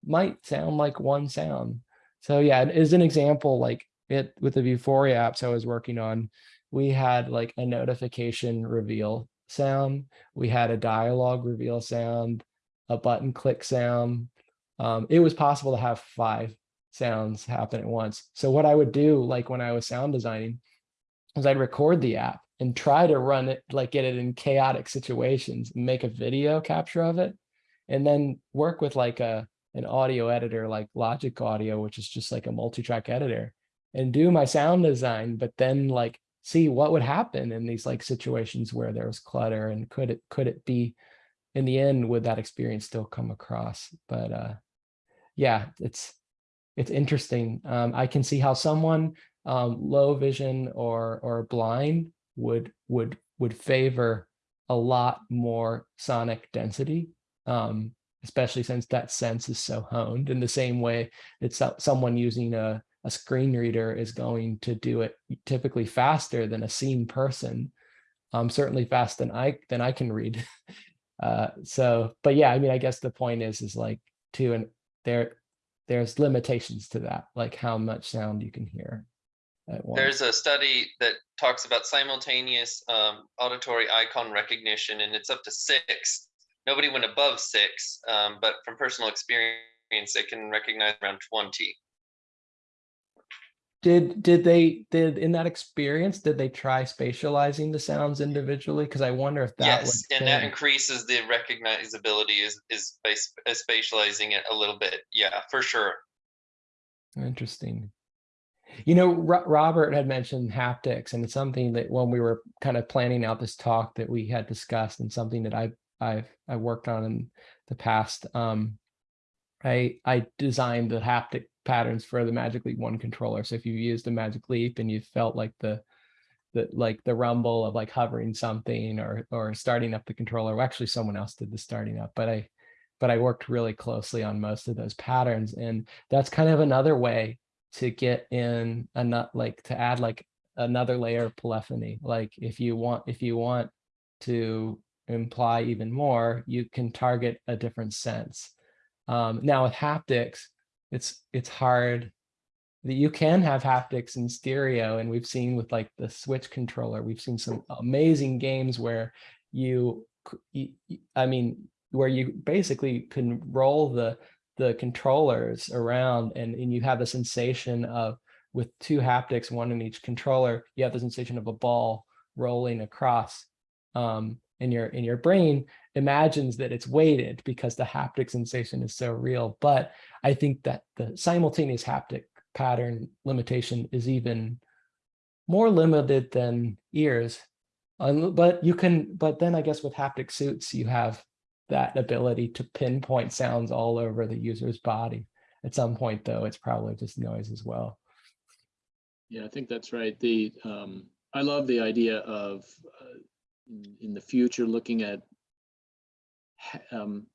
might sound like one sound. So yeah, as an example, like it with the Vuforia apps I was working on, we had like a notification reveal sound, we had a dialogue reveal sound, a button click sound. Um, it was possible to have five sounds happen at once. So what I would do, like when I was sound designing, is I'd record the app and try to run it, like get it in chaotic situations, make a video capture of it, and then work with like a an audio editor like Logic Audio, which is just like a multi-track editor, and do my sound design, but then like see what would happen in these like situations where there was clutter and could it could it be in the end would that experience still come across? But uh yeah it's it's interesting. Um i can see how someone um, low vision or or blind would would would favor a lot more sonic density, um, especially since that sense is so honed. In the same way that so- someone using a a screen reader is going to do it typically faster than a seen person, um, certainly fast than I than I can read. [laughs] Uh, so, but yeah, I mean, I guess the point is, is like to and there, there's limitations to that, like how much sound you can hear. There's a study that talks about simultaneous um, auditory icon recognition, and it's up to six. Nobody went above six, um, but from personal experience, they can recognize around 20. Did did they did in that experience did they try spatializing the sounds individually? Because I wonder if that yes, and that increases the recognizability is is by spatializing it a little bit. Yeah, for sure. Interesting. You know, Ro- Robert had mentioned haptics, and it's something that when we were kind of planning out this talk that we had discussed, and something that I I've I worked on in the past. Um, I I designed the haptic patterns for the Magic Leap One controller. So if you used the Magic Leap and you felt like the the like the rumble of like hovering something or or starting up the controller, well, actually someone else did the starting up, but I but I worked really closely on most of those patterns, and that's kind of another way to get in a nut like to add like another layer of polyphony. Like if you want if you want to imply even more, you can target a different sense. Um, now with haptics, it's it's hard that you can have haptics in stereo, and we've seen with like the Switch controller, we've seen some amazing games where you, i mean, where you basically can roll the the controllers around and, and you have the sensation of with two haptics, one in each controller, you have the sensation of a ball rolling across um, in your in your brain imagines that it's weighted because the haptic sensation is so real. But I think that the simultaneous haptic pattern limitation is even more limited than ears. But you can, but then I guess with haptic suits, you have that ability to pinpoint sounds all over the user's body. At some point, though, it's probably just noise as well. Yeah, I think that's right. The, um, I love the idea of, uh, in- the future, looking at um,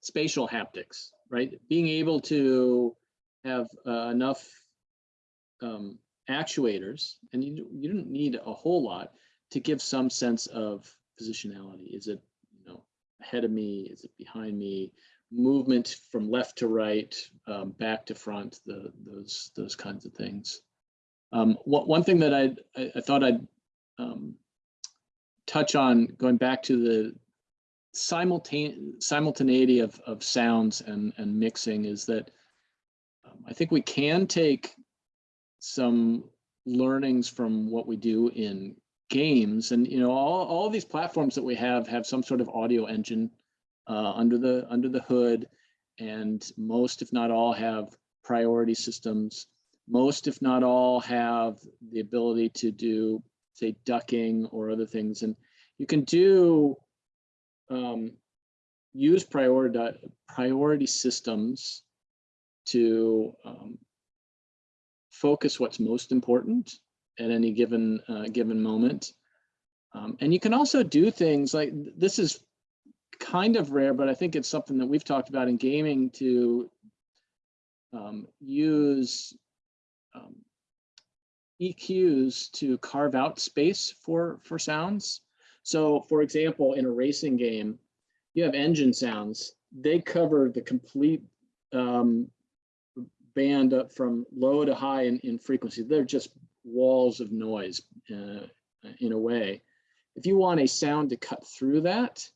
spatial haptics, right? Being able to have uh, enough um, actuators, and you, you don't need a whole lot to give some sense of positionality. Is it, ahead of me? Is it behind me? Movement from left to right, um, back to front, the, those, those kinds of things. Um, one, thing that I'd- I, I thought I'd um, touch on, going back to the simultane simultaneity of, of sounds and, and mixing is that um, I think we can take some learnings from what we do in games. And you know all, all these platforms that we have have some sort of audio engine uh, under the under the hood. And most if not all have priority systems. Most if not all have the ability to do say ducking or other things. And you can do um, use priority priority systems to um, focus what's most important at any given uh, given moment. Um, and you can also do things like this is kind of rare, but I think it's something that we've talked about in gaming to um, use um, EQs to carve out space for for sounds. So for example, in a racing game, you have engine sounds. They cover the complete um, band up from low to high in, in frequency. They're just walls of noise uh, in a way. If you want a sound to cut through that,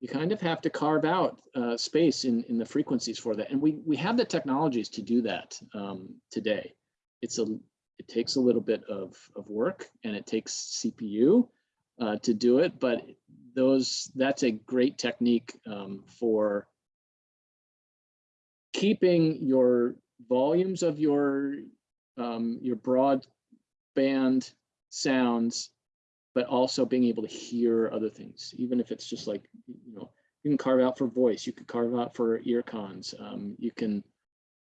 you kind of have to carve out uh, space in, in the frequencies for that. And we, we have the technologies to do that um, today. It's a, it takes a little bit of, of work and it takes CPU uh, to do it, but those, that's a great technique um, for keeping your volumes of your um, your broadband sounds, but also being able to hear other things, even if it's just like you know you can carve out for voice, you could carve out for ear cons, um, you can,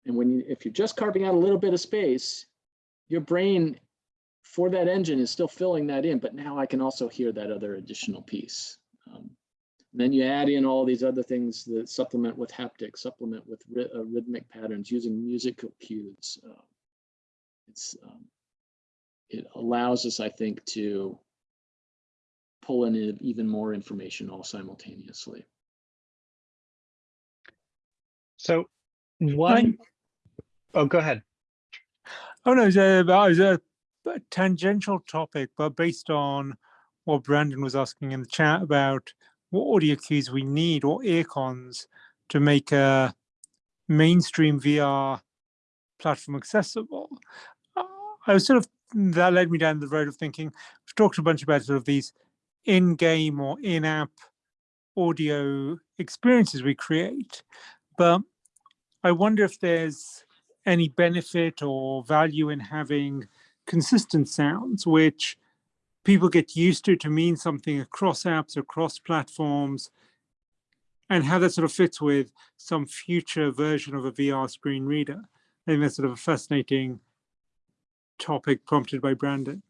and when you if you're just carving out a little bit of space, your brain for that engine is still filling that in, but now I can also hear that other additional piece. Um, then you add in all these other things that supplement with haptics, supplement with ry- uh, rhythmic patterns using musical cues. Uh, it's um, it allows us, I think, to pull in even more information all simultaneously. So one, oh, go ahead. Oh no, it's a, it was a a tangential topic, but based on what Brandon was asking in the chat about what audio cues we need or earcons to make a mainstream VR platform accessible. Uh, I was sort of that led me down the road of thinking we've talked a bunch about sort of these in-game or in-app audio experiences we create, but I wonder if there's any benefit or value in having consistent sounds, which people get used to to mean something across apps, across platforms, and how that sort of fits with some future version of a VR screen reader. I think that's sort of a fascinating topic prompted by Brandon.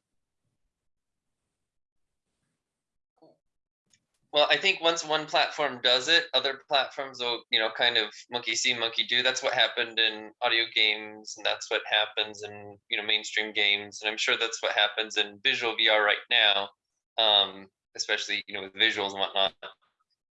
Well, I think once one platform does it, other platforms will, you know, kind of monkey see, monkey do. That's what happened in audio games, and that's what happens in, you know, mainstream games, and I'm sure that's what happens in visual VR right now, um, especially, you know, with visuals and whatnot.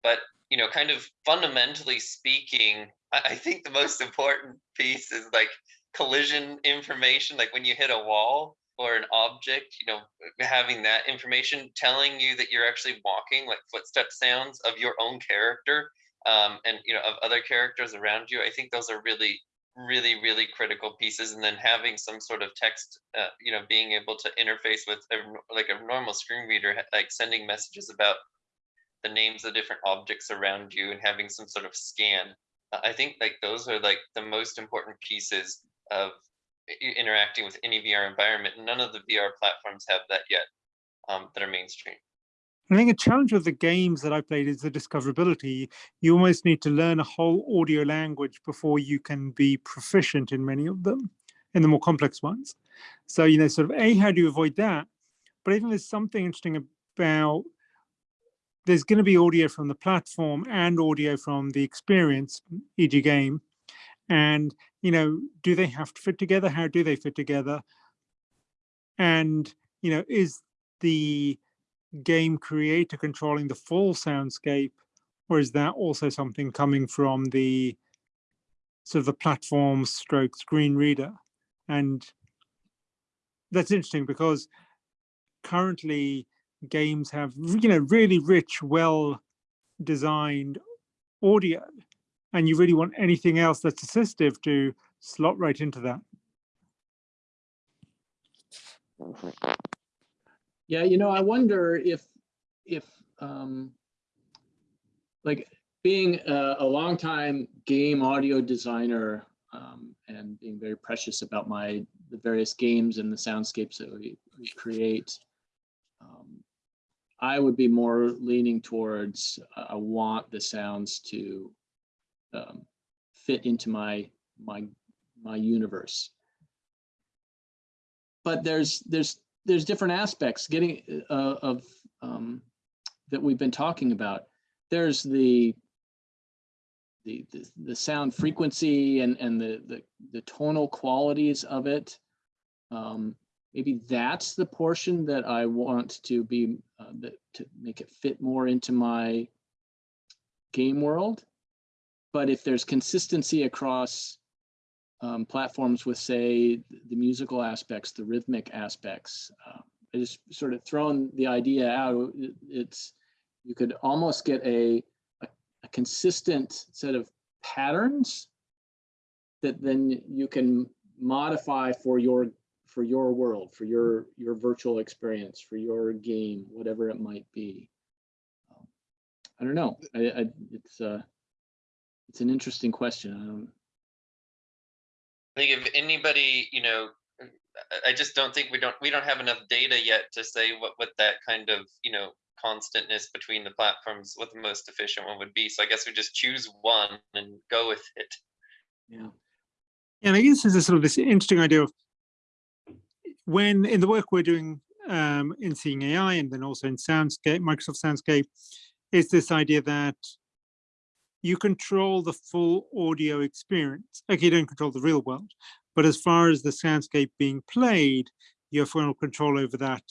But you know, kind of fundamentally speaking, I, I think the most important piece is like collision information. Like when you hit a wall, or an object, you know, having that information telling you that you're actually walking, like footstep sounds of your own character, um, and you know, of other characters around you. I think those are really, really, really critical pieces. And then having some sort of text, uh, you know, being able to interface with a, like a normal screen reader, like sending messages about the names of different objects around you and having some sort of scan. Uh, I think like those are like the most important pieces of interacting with any VR environment. None of the VR platforms have that yet um, that are mainstream. I think a challenge with the games that I played is the discoverability. You almost need to learn a whole audio language before you can be proficient in many of them, in the more complex ones. So, you know, sort of A, how do you avoid that? But I think there's something interesting about there's going to be audio from the platform and audio from the experience, e.g. game. And, you know, do they have to fit together? How do they fit together? And, you know, is the game creator controlling the full soundscape or is that also something coming from the sort of the platform stroke screen reader and that's interesting because currently games have you know really rich well designed audio and you really want anything else that's assistive to slot right into that Yeah, you know, I wonder if, if, um, like being a, a longtime game audio designer, um, and being very precious about my, the various games and the soundscapes that we, we create. um, I would be more leaning towards, uh, I want the sounds to, um, fit into my, my, my universe. But there's, there's there's different aspects getting uh, of um, that we've been talking about. There's the the the, the sound frequency and and the, the the tonal qualities of it. Um, maybe that's the portion that I want to be uh, that to make it fit more into my game world. But if there's consistency across um, platforms with, say, the musical aspects, the rhythmic aspects. Uh, I just sort of thrown the idea out. It's you could almost get a, a, a consistent set of patterns that then you can modify for your for your world, for your your virtual experience, for your game, whatever it might be. Um, I don't know. I, I it's uh it's an interesting question. I I think if anybody, you know, I- I just don't think we don't we don't have enough data yet to say what what that kind of you know constantness between the platforms what the most efficient one would be. So I guess we just choose one and go with it. yeah. And I guess there's a sort of this interesting idea of when in the work we're doing um, in Seeing AI and then also in Soundscape, Microsoft Soundscape, is this idea that you control the full audio experience. Okay, you don't control the real world, but as far as the soundscape being played, you have final control over that.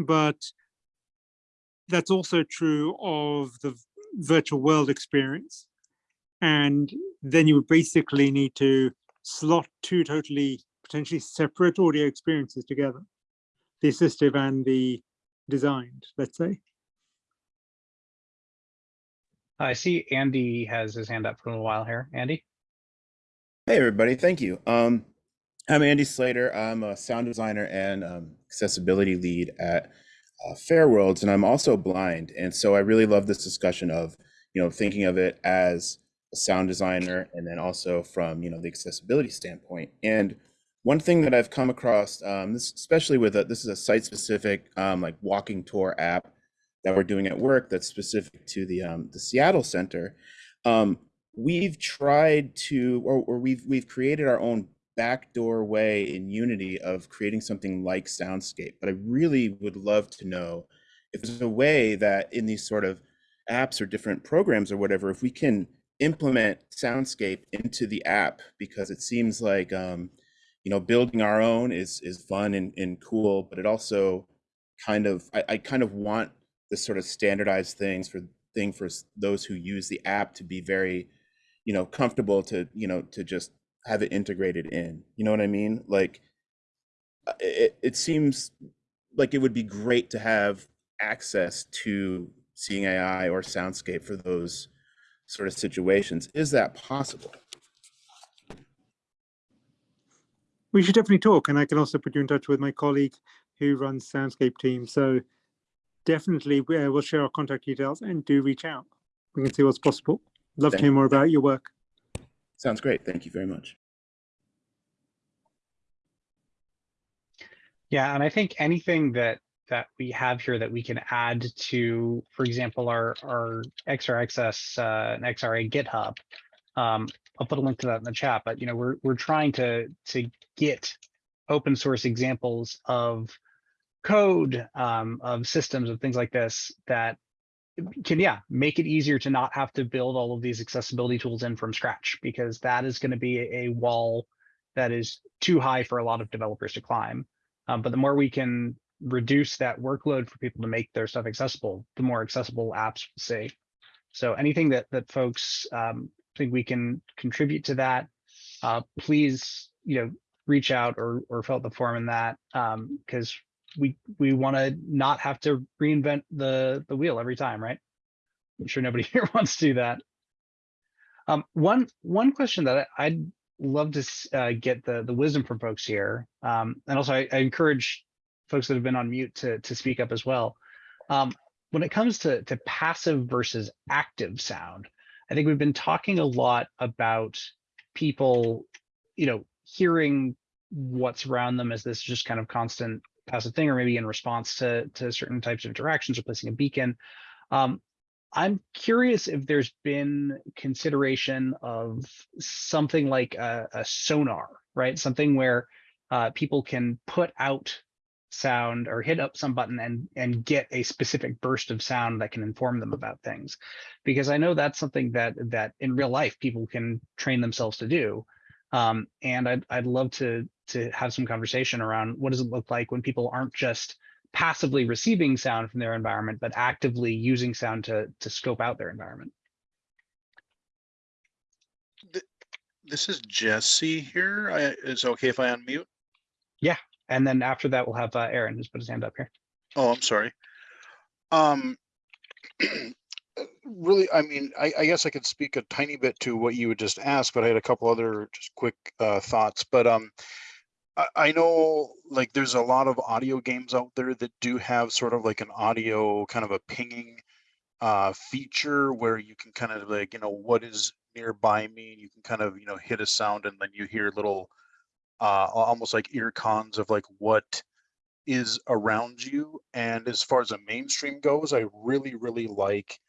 But that's also true of the virtual world experience. And then you would basically need to slot two totally potentially separate audio experiences together, the assistive and the designed, let's say. I see Andy has his hand up for a little while here. Andy? Hey, everybody. Thank you. Um, I'm Andy Slater. I'm a sound designer and um, accessibility lead at uh, Fairworlds, and I'm also blind. And so I really love this discussion of, you know, thinking of it as a sound designer and then also from, you know, the accessibility standpoint. And one thing that I've come across, um, this, especially with a, this is a site-specific um, like walking tour app that we're doing at work that's specific to the um, the Seattle Center. Um, we've tried to, or, or we've we've created our own backdoor way in Unity of creating something like Soundscape. But I really would love to know if there's a way that in these sort of apps or different programs or whatever, if we can implement Soundscape into the app, because it seems like um, you know building our own is is fun and, and cool, but it also kind of I, I kind of want this sort of standardized things for thing for those who use the app to be very you know comfortable to you know to just have it integrated in you know what i mean? Like uh, it, it seems like it would be great to have access to Seeing AI or soundscape for those sort of situations. Is that possible? We should definitely talk, and I can also put you in touch with my colleague who runs Soundscape team. So definitely uh, we'll share our contact details and do reach out. We can see what's possible. Love to hear more about your work. sounds great thank you very much Yeah, and I think anything that that we have here that we can add to, for example, our our XRXS uh, and XRA GitHub. Um, I'll put a link to that in the chat, but you know, we're we're trying to to get open source examples of code um, of systems of things like this that can yeah make it easier to not have to build all of these accessibility tools in from scratch because that is going to be a wall that is too high for a lot of developers to climb. Um, but the more we can reduce that workload for people to make their stuff accessible, the more accessible apps will see. So anything that that folks um, think we can contribute to that, uh, please you know reach out or or fill out the form in that because we we want to not have to reinvent the the wheel every time, right? I'm sure nobody [laughs] here wants to do that. Um, one one question that I, I'd love to uh, get the the wisdom from folks here, um, and also I, I encourage folks that have been on mute to to speak up as well. Um, when it comes to to passive versus active sound, I think we've been talking a lot about people, you know, hearing what's around them as this just kind of constant passive thing, or maybe in response to to certain types of interactions or placing a beacon. Um, I'm curious if there's been consideration of something like a, a sonar, right? Something where uh, people can put out sound or hit up some button and and get a specific burst of sound that can inform them about things because i know that's something that that in real life people can train themselves to do um, and I'd, I'd love to to have some conversation around what does it look like when people aren't just passively receiving sound from their environment but actively using sound to to scope out their environment This is Jesse here. I, is it okay if I unmute? Yeah, and then after that we'll have uh, aaron who's put his hand up here Oh, I'm sorry. Um, [clears throat] really, I mean, I, I guess I could speak a tiny bit to what you would just ask, but I had a couple other just quick uh, thoughts. But um, I, know like there's a lot of audio games out there that do have sort of like an audio kind of a pinging uh, feature where you can kind of like, you know, what is nearby me? and You can kind of, you know, hit a sound and then you hear little uh, almost like ear cons of like what is around you. And as far as a mainstream goes, I really, really like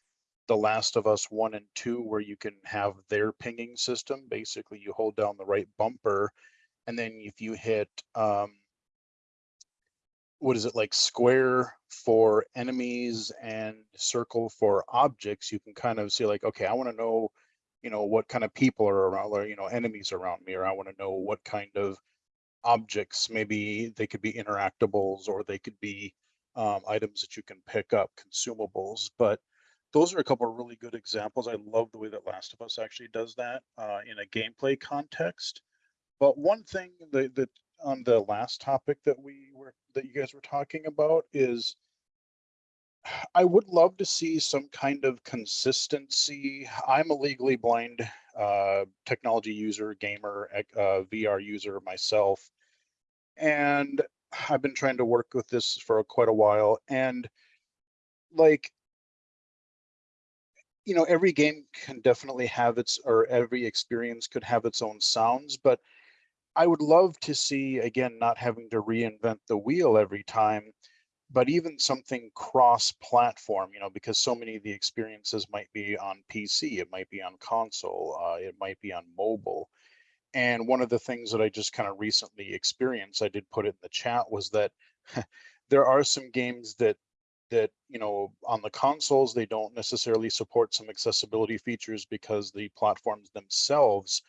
The Last of Us 1 and 2, where you can have their pinging system. Basically, you hold down the right bumper, and then if you hit um, what is it like square for enemies and circle for objects, you can kind of see like, okay, I want to know, you know, what kind of people are around, or, you know, enemies around me, or I want to know what kind of objects, maybe they could be interactables or they could be um, items that you can pick up, consumables. But those are a couple of really good examples. I love the way that Last of Us actually does that uh, in a gameplay context. But one thing that, that on the last topic that we were that you guys were talking about is [sighs] I would love to see some kind of consistency. I'm a legally blind uh, technology user, gamer, uh, VR user myself, and I've been trying to work with this for quite a while. And like, you know, every game can definitely have its, or every experience could have its own sounds, but I would love to see, again, not having to reinvent the wheel every time, but even something cross-platform, you know, because so many of the experiences might be on PC, it might be on console, uh, it might be on mobile. And one of the things that I just kind of recently experienced, I did put it in the chat, was that [laughs] there are some games that that you know on the consoles they don't necessarily support some accessibility features because the platforms themselves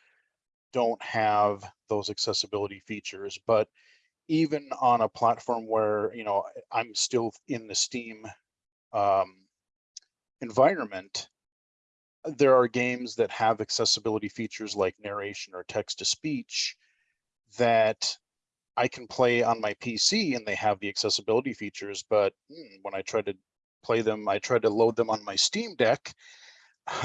don't have those accessibility features but even on a platform where you know i'm still in the steam um, environment there are games that have accessibility features like narration or text to speech that I can play on my PC and they have the accessibility features, but hmm, when I try to play them, I try to load them on my Steam Deck, [laughs]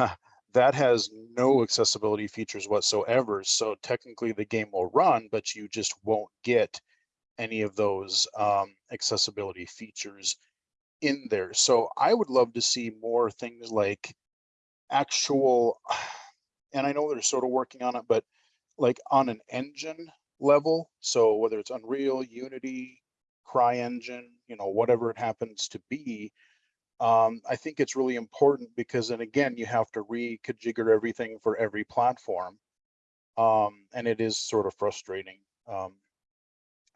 that has no accessibility features whatsoever. So technically the game will run, but you just won't get any of those um, accessibility features in there. So I would love to see more things like actual, [sighs] and I know they're sort of working on it, but like on an engine level. So whether it's Unreal, Unity, CryEngine, you know, whatever it happens to be, um, I think it's really important because then again, you have to reconfigure everything for every platform. Um, and it is sort of frustrating. Um,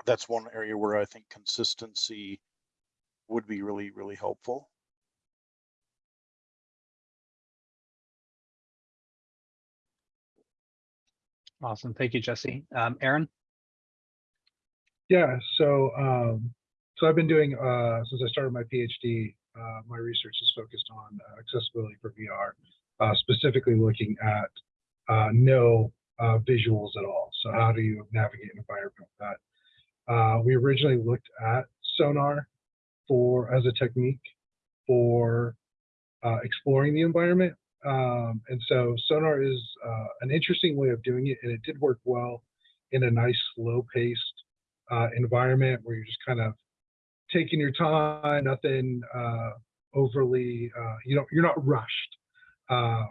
that's one area where I think consistency would be really, really helpful. Awesome. Thank you, Jesse. Um, Aaron? Yeah, so um, so I've been doing uh, since I started my PhD. Uh, my research is focused on uh, accessibility for VR, uh, specifically looking at uh, no uh, visuals at all. So how do you navigate an environment with that? We originally looked at sonar for as a technique for exploring the environment, um, and so sonar is an interesting way of doing it, and it did work well in a nice slow-paced environment where you're just kind of taking your time, nothing uh, overly, uh, you know, you're not rushed. Uh,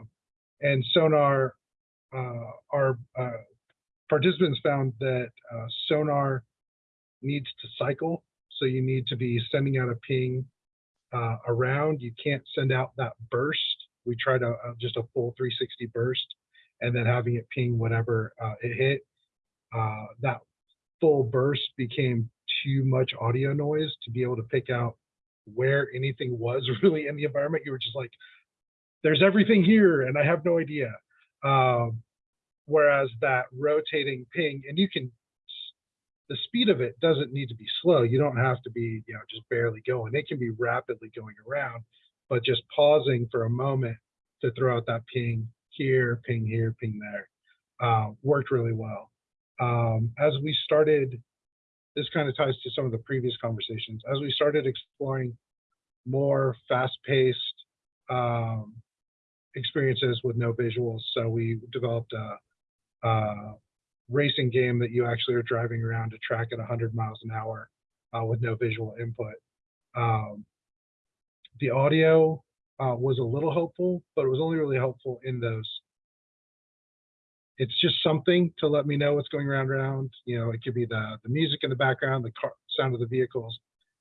and sonar, uh, our uh, participants found that uh, sonar needs to cycle. So you need to be sending out a ping uh, around. You can't send out that burst. We tried a, just a full 360 burst and then having it ping whatever uh, it hit. Uh, that full burst became too much audio noise to be able to pick out where anything was [laughs] really in the environment. You were just like, there's everything here and I have no idea. Um, whereas that rotating ping, and you can, the speed of it doesn't need to be slow. You don't have to be, you know, just barely going. It can be rapidly going around, but just pausing for a moment to throw out that ping here, ping here, ping there, uh, worked really well. Um, as we started this kind of ties to some of the previous conversations. As we started exploring more fast-paced um, experiences with no visuals, so we developed a, a, racing game that you actually are driving around to track at 100 miles an hour uh, with no visual input. Um, the audio uh, was a little helpful, but it was only really helpful in those it's just something to let me know what's going around around you know it could be the the music in the background the car, sound of the vehicles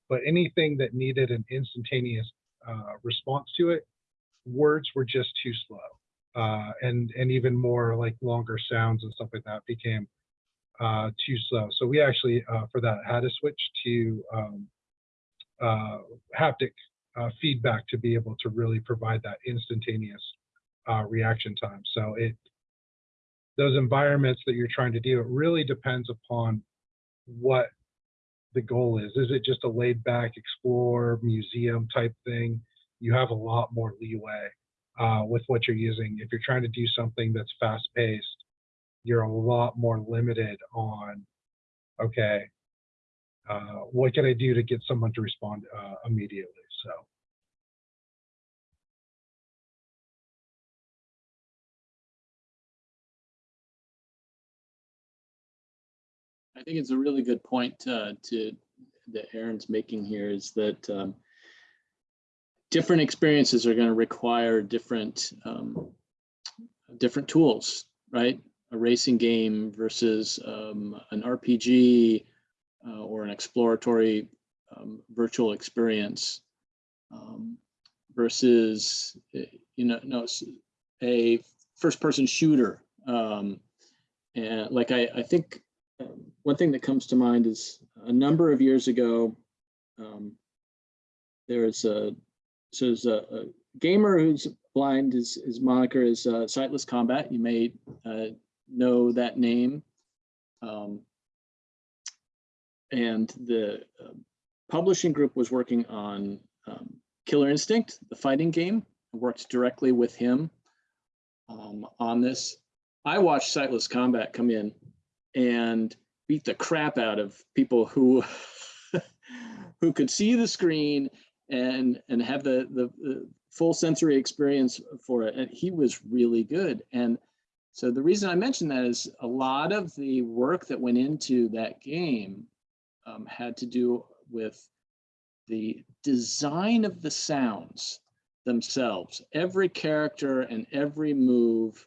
but anything that needed an instantaneous uh, response to it words were just too slow uh, and and even more like longer sounds and stuff like that became uh, too slow so we actually uh, for that had to switch to um, uh, haptic uh, feedback to be able to really provide that instantaneous reaction time. So it those environments that you're trying to do, it really depends upon what the goal is. Is it just a laid back explore museum type thing? You have a lot more leeway uh, with what you're using. If you're trying to do something that's fast paced, you're a lot more limited on, okay, uh, what can I do to get someone to respond uh, immediately? So. I think it's a really good point uh, to that Aaron's making here is that um, different experiences are going to require different um, different tools, right? A racing game versus um, an RPG uh, or an exploratory um, virtual experience um, versus eh, you know no a first person shooter. Um, and like I, I think um, one thing that comes to mind is a number of years ago, um, there's a, so there's a, a gamer who's blind, his, his moniker is uh, SightlessKombat. You may uh, know that name. Um, and the uh, publishing group was working on um, Killer Instinct, the fighting game. I worked directly with him um, on this. I watched SightlessKombat come in and beat the crap out of people who [laughs] who could see the screen and and have the, the the full sensory experience for it. And he was really good. And so the reason i mention that is a lot of the work that went into that game um, had to do with the design of the sounds themselves. Every character and every move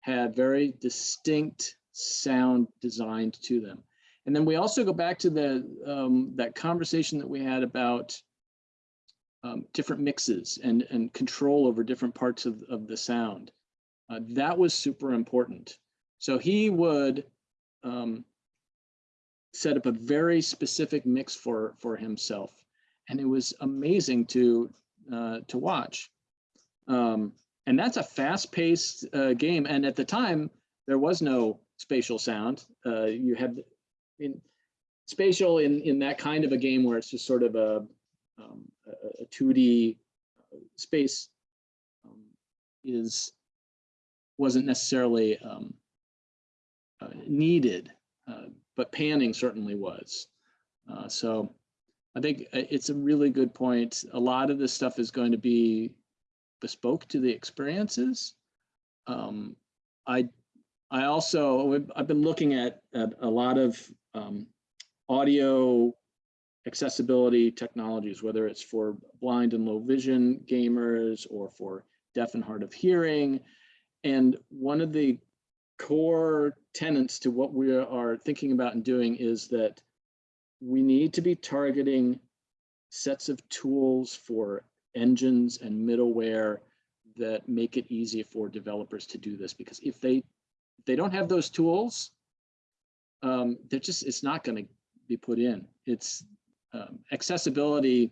had very distinct sound designed to them. And then we also go back to the um, that conversation that we had about um, different mixes and, and control over different parts of, of the sound. Uh, that was super important. So he would um, set up a very specific mix for, for himself. And it was amazing to, uh, to watch. Um, and that's a fast paced uh, game. And at the time, there was no spatial sound. Uh, you had in spatial in in that kind of a game where it's just sort of a um, a, a 2D space um, is wasn't necessarily um, uh, needed, uh, but panning certainly was. Uh, so I think it's a really good point. A lot of this stuff is going to be bespoke to the experiences. Um, I I also, I've been looking at, at a lot of um, audio accessibility technologies, whether it's for blind and low vision gamers or for deaf and hard of hearing. And one of the core tenets to what we are thinking about and doing is that we need to be targeting sets of tools for engines and middleware that make it easy for developers to do this because if they they don't have those tools, um, they're just, it's not going to be put in. It's um, accessibility,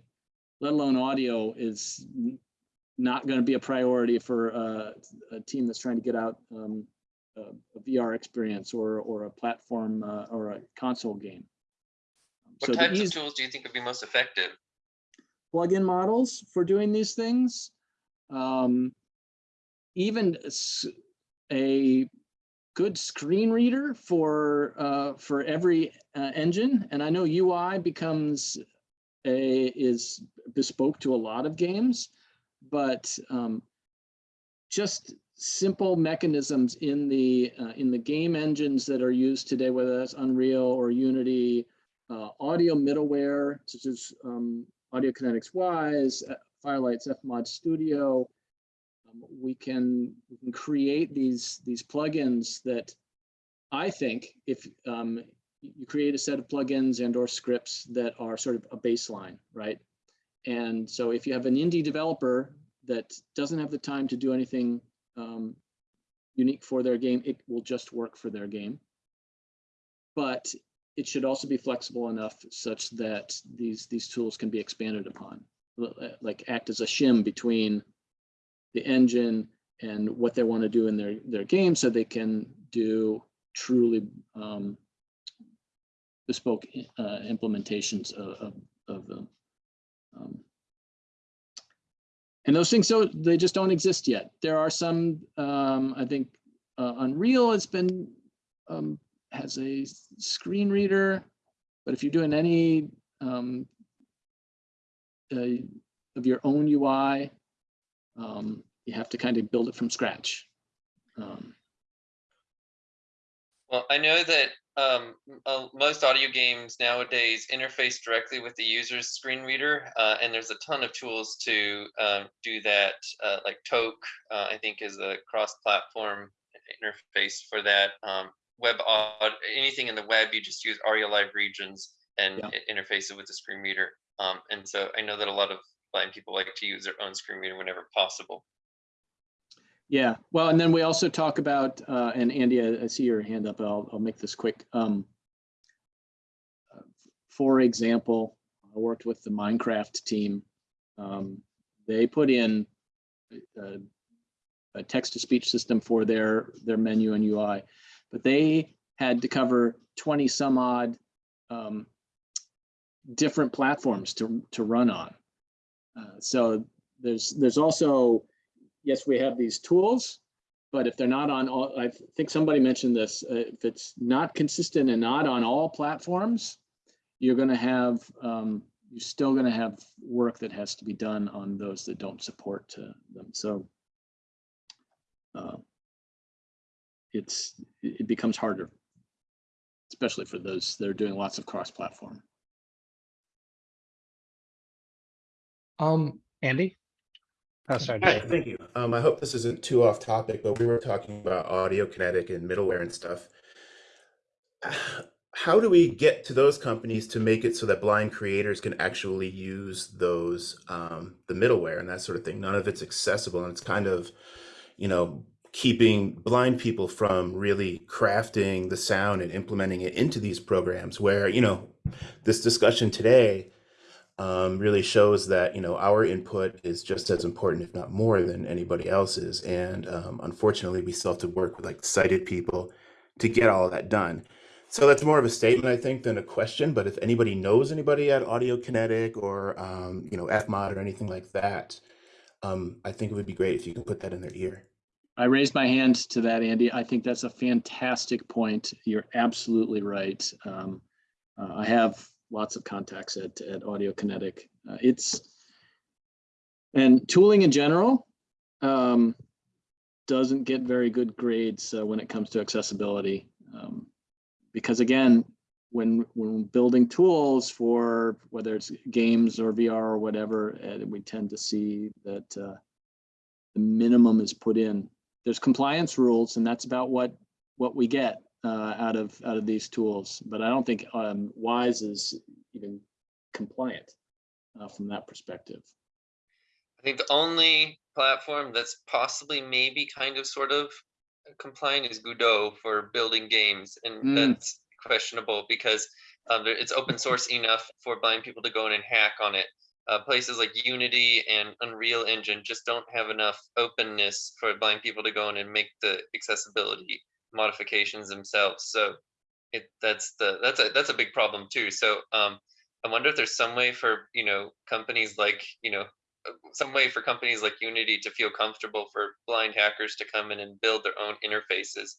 let alone audio, is not going to be a priority for uh, a team that's trying to get out um, a, a, VR experience or or a platform uh, or a console game. What So types of tools do you think would be most effective? plug-in models for doing these things. Um, even a good screen reader for uh, for every uh, engine, and I know UI becomes a is bespoke to a lot of games, but um, just simple mechanisms in the uh, in the game engines that are used today, whether that's Unreal or Unity, uh, audio middleware such as um, Audiokinetic's Wwise, uh, Firelight's FMOD Studio. Um, we can we can create these these plugins that I think if um, you create a set of plugins and or scripts that are sort of a baseline, right? And so if you have an indie developer that doesn't have the time to do anything um, unique for their game, it will just work for their game. But it should also be flexible enough such that these, these tools can be expanded upon. Uh, Like act as a shim between the engine and what they want to do in their, their game so they can do truly um, bespoke uh, implementations of, of, of them. Um, and those things, so they just don't exist yet. There are some, um, I think, uh, Unreal has been, um, has a screen reader, but if you're doing any um, uh, of your own UI, um, you have to kind of build it from scratch. Um, Well, I know that um, uh, most audio games nowadays interface directly with the user's screen reader, uh, and there's a ton of tools to um, do that. Uh, like Tolk, uh, I think, is a cross-platform interface for that. Um, web anything in the web, you just use ARIA Live Regions and Yeah. interface it with the screen reader. Um, and so I know that a lot of blind people like to use their own screen reader whenever possible. Yeah, well, and then we also talk about, uh, and Andy, I, I see your hand up, I'll, I'll make this quick. Um, uh, For example, I worked with the Minecraft team. Um, They put in a, a text-to-speech system for their, their menu and UI, but they had to cover 20 some odd um, different platforms to, to run on. Uh, So there's, there's also, yes, we have these tools, but if they're not on all, I think somebody mentioned this, uh, if it's not consistent and not on all platforms, you're gonna have, um, you're still gonna have work that has to be done on those that don't support uh, them. So uh, it's, it becomes harder, especially for those that are doing lots of cross-platform. Um, Andy? Oh, sorry. Hi, thank you. Um, I hope this isn't too off topic, but we were talking about Audiokinetic and middleware and stuff. [sighs] How do we get to those companies to make it so that blind creators can actually use those, um, the middleware and that sort of thing? None of it's accessible and it's kind of, you know, keeping blind people from really crafting the sound and implementing it into these programs where, you know, this discussion today um, really shows that you know our input is just as important, if not more, than anybody else's. And um, unfortunately, we still have to work with like sighted people to get all that done. So that's more of a statement, I think, than a question. But if anybody knows anybody at Audiokinetic or um, you know FMOD or anything like that, um, I think it would be great if you can put that in their ear. I raised my hand to that, Andy. I think that's a fantastic point. You're absolutely right. Um, uh, I have lots of contacts at, at Audiokinetic. Uh, it's, and tooling in general um, doesn't get very good grades uh, when it comes to accessibility. Um, because again, when, when building tools for whether it's games or VR or whatever, uh, we tend to see that uh, the minimum is put in. There's compliance rules and that's about what, what we get uh, out of, out of these tools. But I don't think um, Wwise is even compliant uh, from that perspective. I think the only platform that's possibly maybe kind of sort of compliant is Godot for building games, and Mm. that's questionable because um, there- it's open source enough for blind people to go in and hack on it. Uh, places like Unity and Unreal Engine just don't have enough openness for blind people to go in and make the accessibility modifications themselves. So it that's the that's a that's a big problem too. So um, I wonder if there's some way for you know companies like you know some way for companies like Unity to feel comfortable for blind hackers to come in and build their own interfaces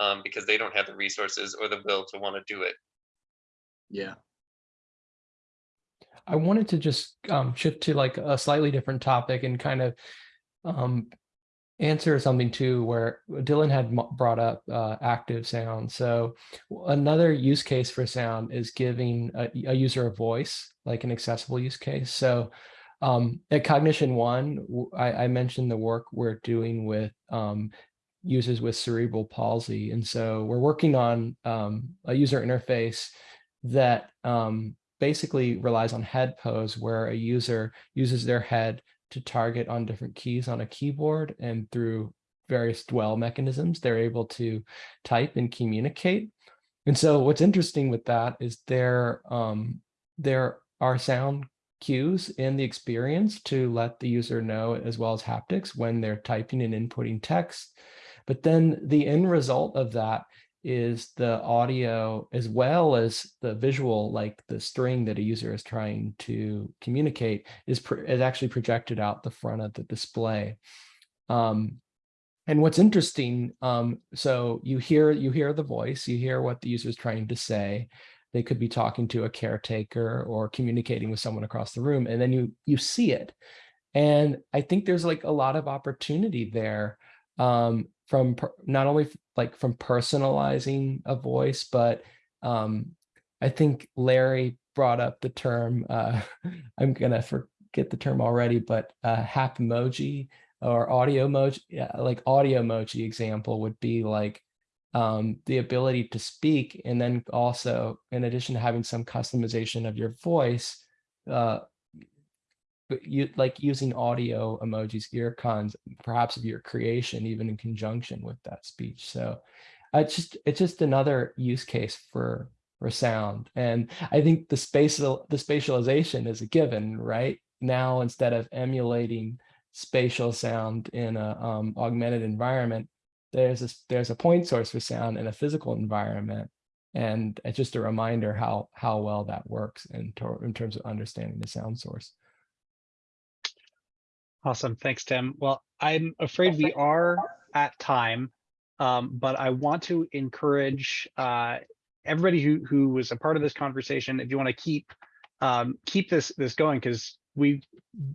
um, because they don't have the resources or the will to want to do it. Yeah. I wanted to just um, shift to like a slightly different topic and kind of um, answer something too, where Dylan had brought up uh, active sound. So another use case for sound is giving a, a user a voice, like an accessible use case. So um, at Cognixion One, I mentioned the work we're doing with um, users with cerebral palsy, and so we're working on um, a user interface that um, basically relies on head pose where a user uses their head to target on different keys on a keyboard and through various dwell mechanisms, they're able to type and communicate. And so what's interesting with that is there, um, there are sound cues in the experience to let the user know as well as haptics when they're typing and inputting text. But then the end result of that is the audio as well as the visual, like the string that a user is trying to communicate is, is actually projected out the front of the display. Um, and what's interesting, um, so you hear you hear the voice, you hear what the user is trying to say. They could be talking to a caretaker or communicating with someone across the room, and then you you see it. And I think there's like a lot of opportunity there um, from not only like from personalizing a voice, but um, I think Larry brought up the term. Uh, [laughs] I'm gonna forget the term already, but uh, hap emoji or audio emoji, yeah, like audio emoji example would be like um, the ability to speak, and then also in addition to having some customization of your voice, uh, you like using audio emojis, earcons, perhaps of your creation, even in conjunction with that speech. So uh, it's just it's just another use case for for sound. And I think the spatial the spatialization is a given, right? Now instead of emulating spatial sound in a um, augmented environment, there's a there's a point source for sound in a physical environment. And it's just a reminder how how well that works in, in terms of understanding the sound source. Awesome. Thanks, Tim. Well, I'm afraid we are at time, um, but I want to encourage uh, everybody who who was a part of this conversation. If you want to keep um, keep this this going, because we've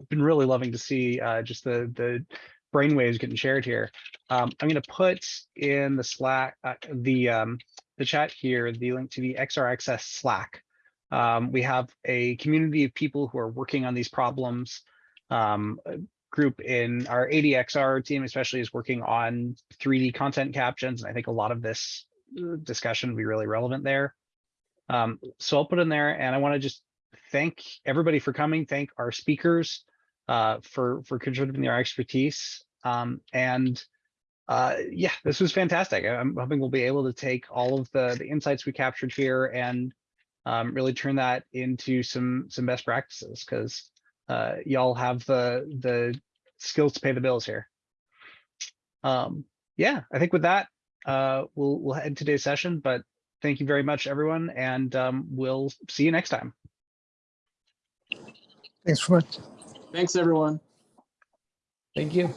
been really loving to see uh, just the the brainwaves getting shared here. Um, I'm going to put in the Slack uh, the um, the chat here the link to the XRXS Slack. Um, we have a community of people who are working on these problems. Group in our ADXR team especially is working on 3D content captions. And I think a lot of this uh, discussion will be really relevant there. Um, so I'll put in there and I want to just thank everybody for coming, thank our speakers uh, for, for contributing their expertise. Um, and uh, yeah, this was fantastic. I'm hoping we'll be able to take all of the, the insights we captured here and um, really turn that into some, some best practices because uh, y'all have the the skills to pay the bills here. Um, yeah, I think with that, uh, we'll we'll end today's session. But thank you very much, everyone, and um, we'll see you next time. Thanks so much. Thanks, everyone. Thank you.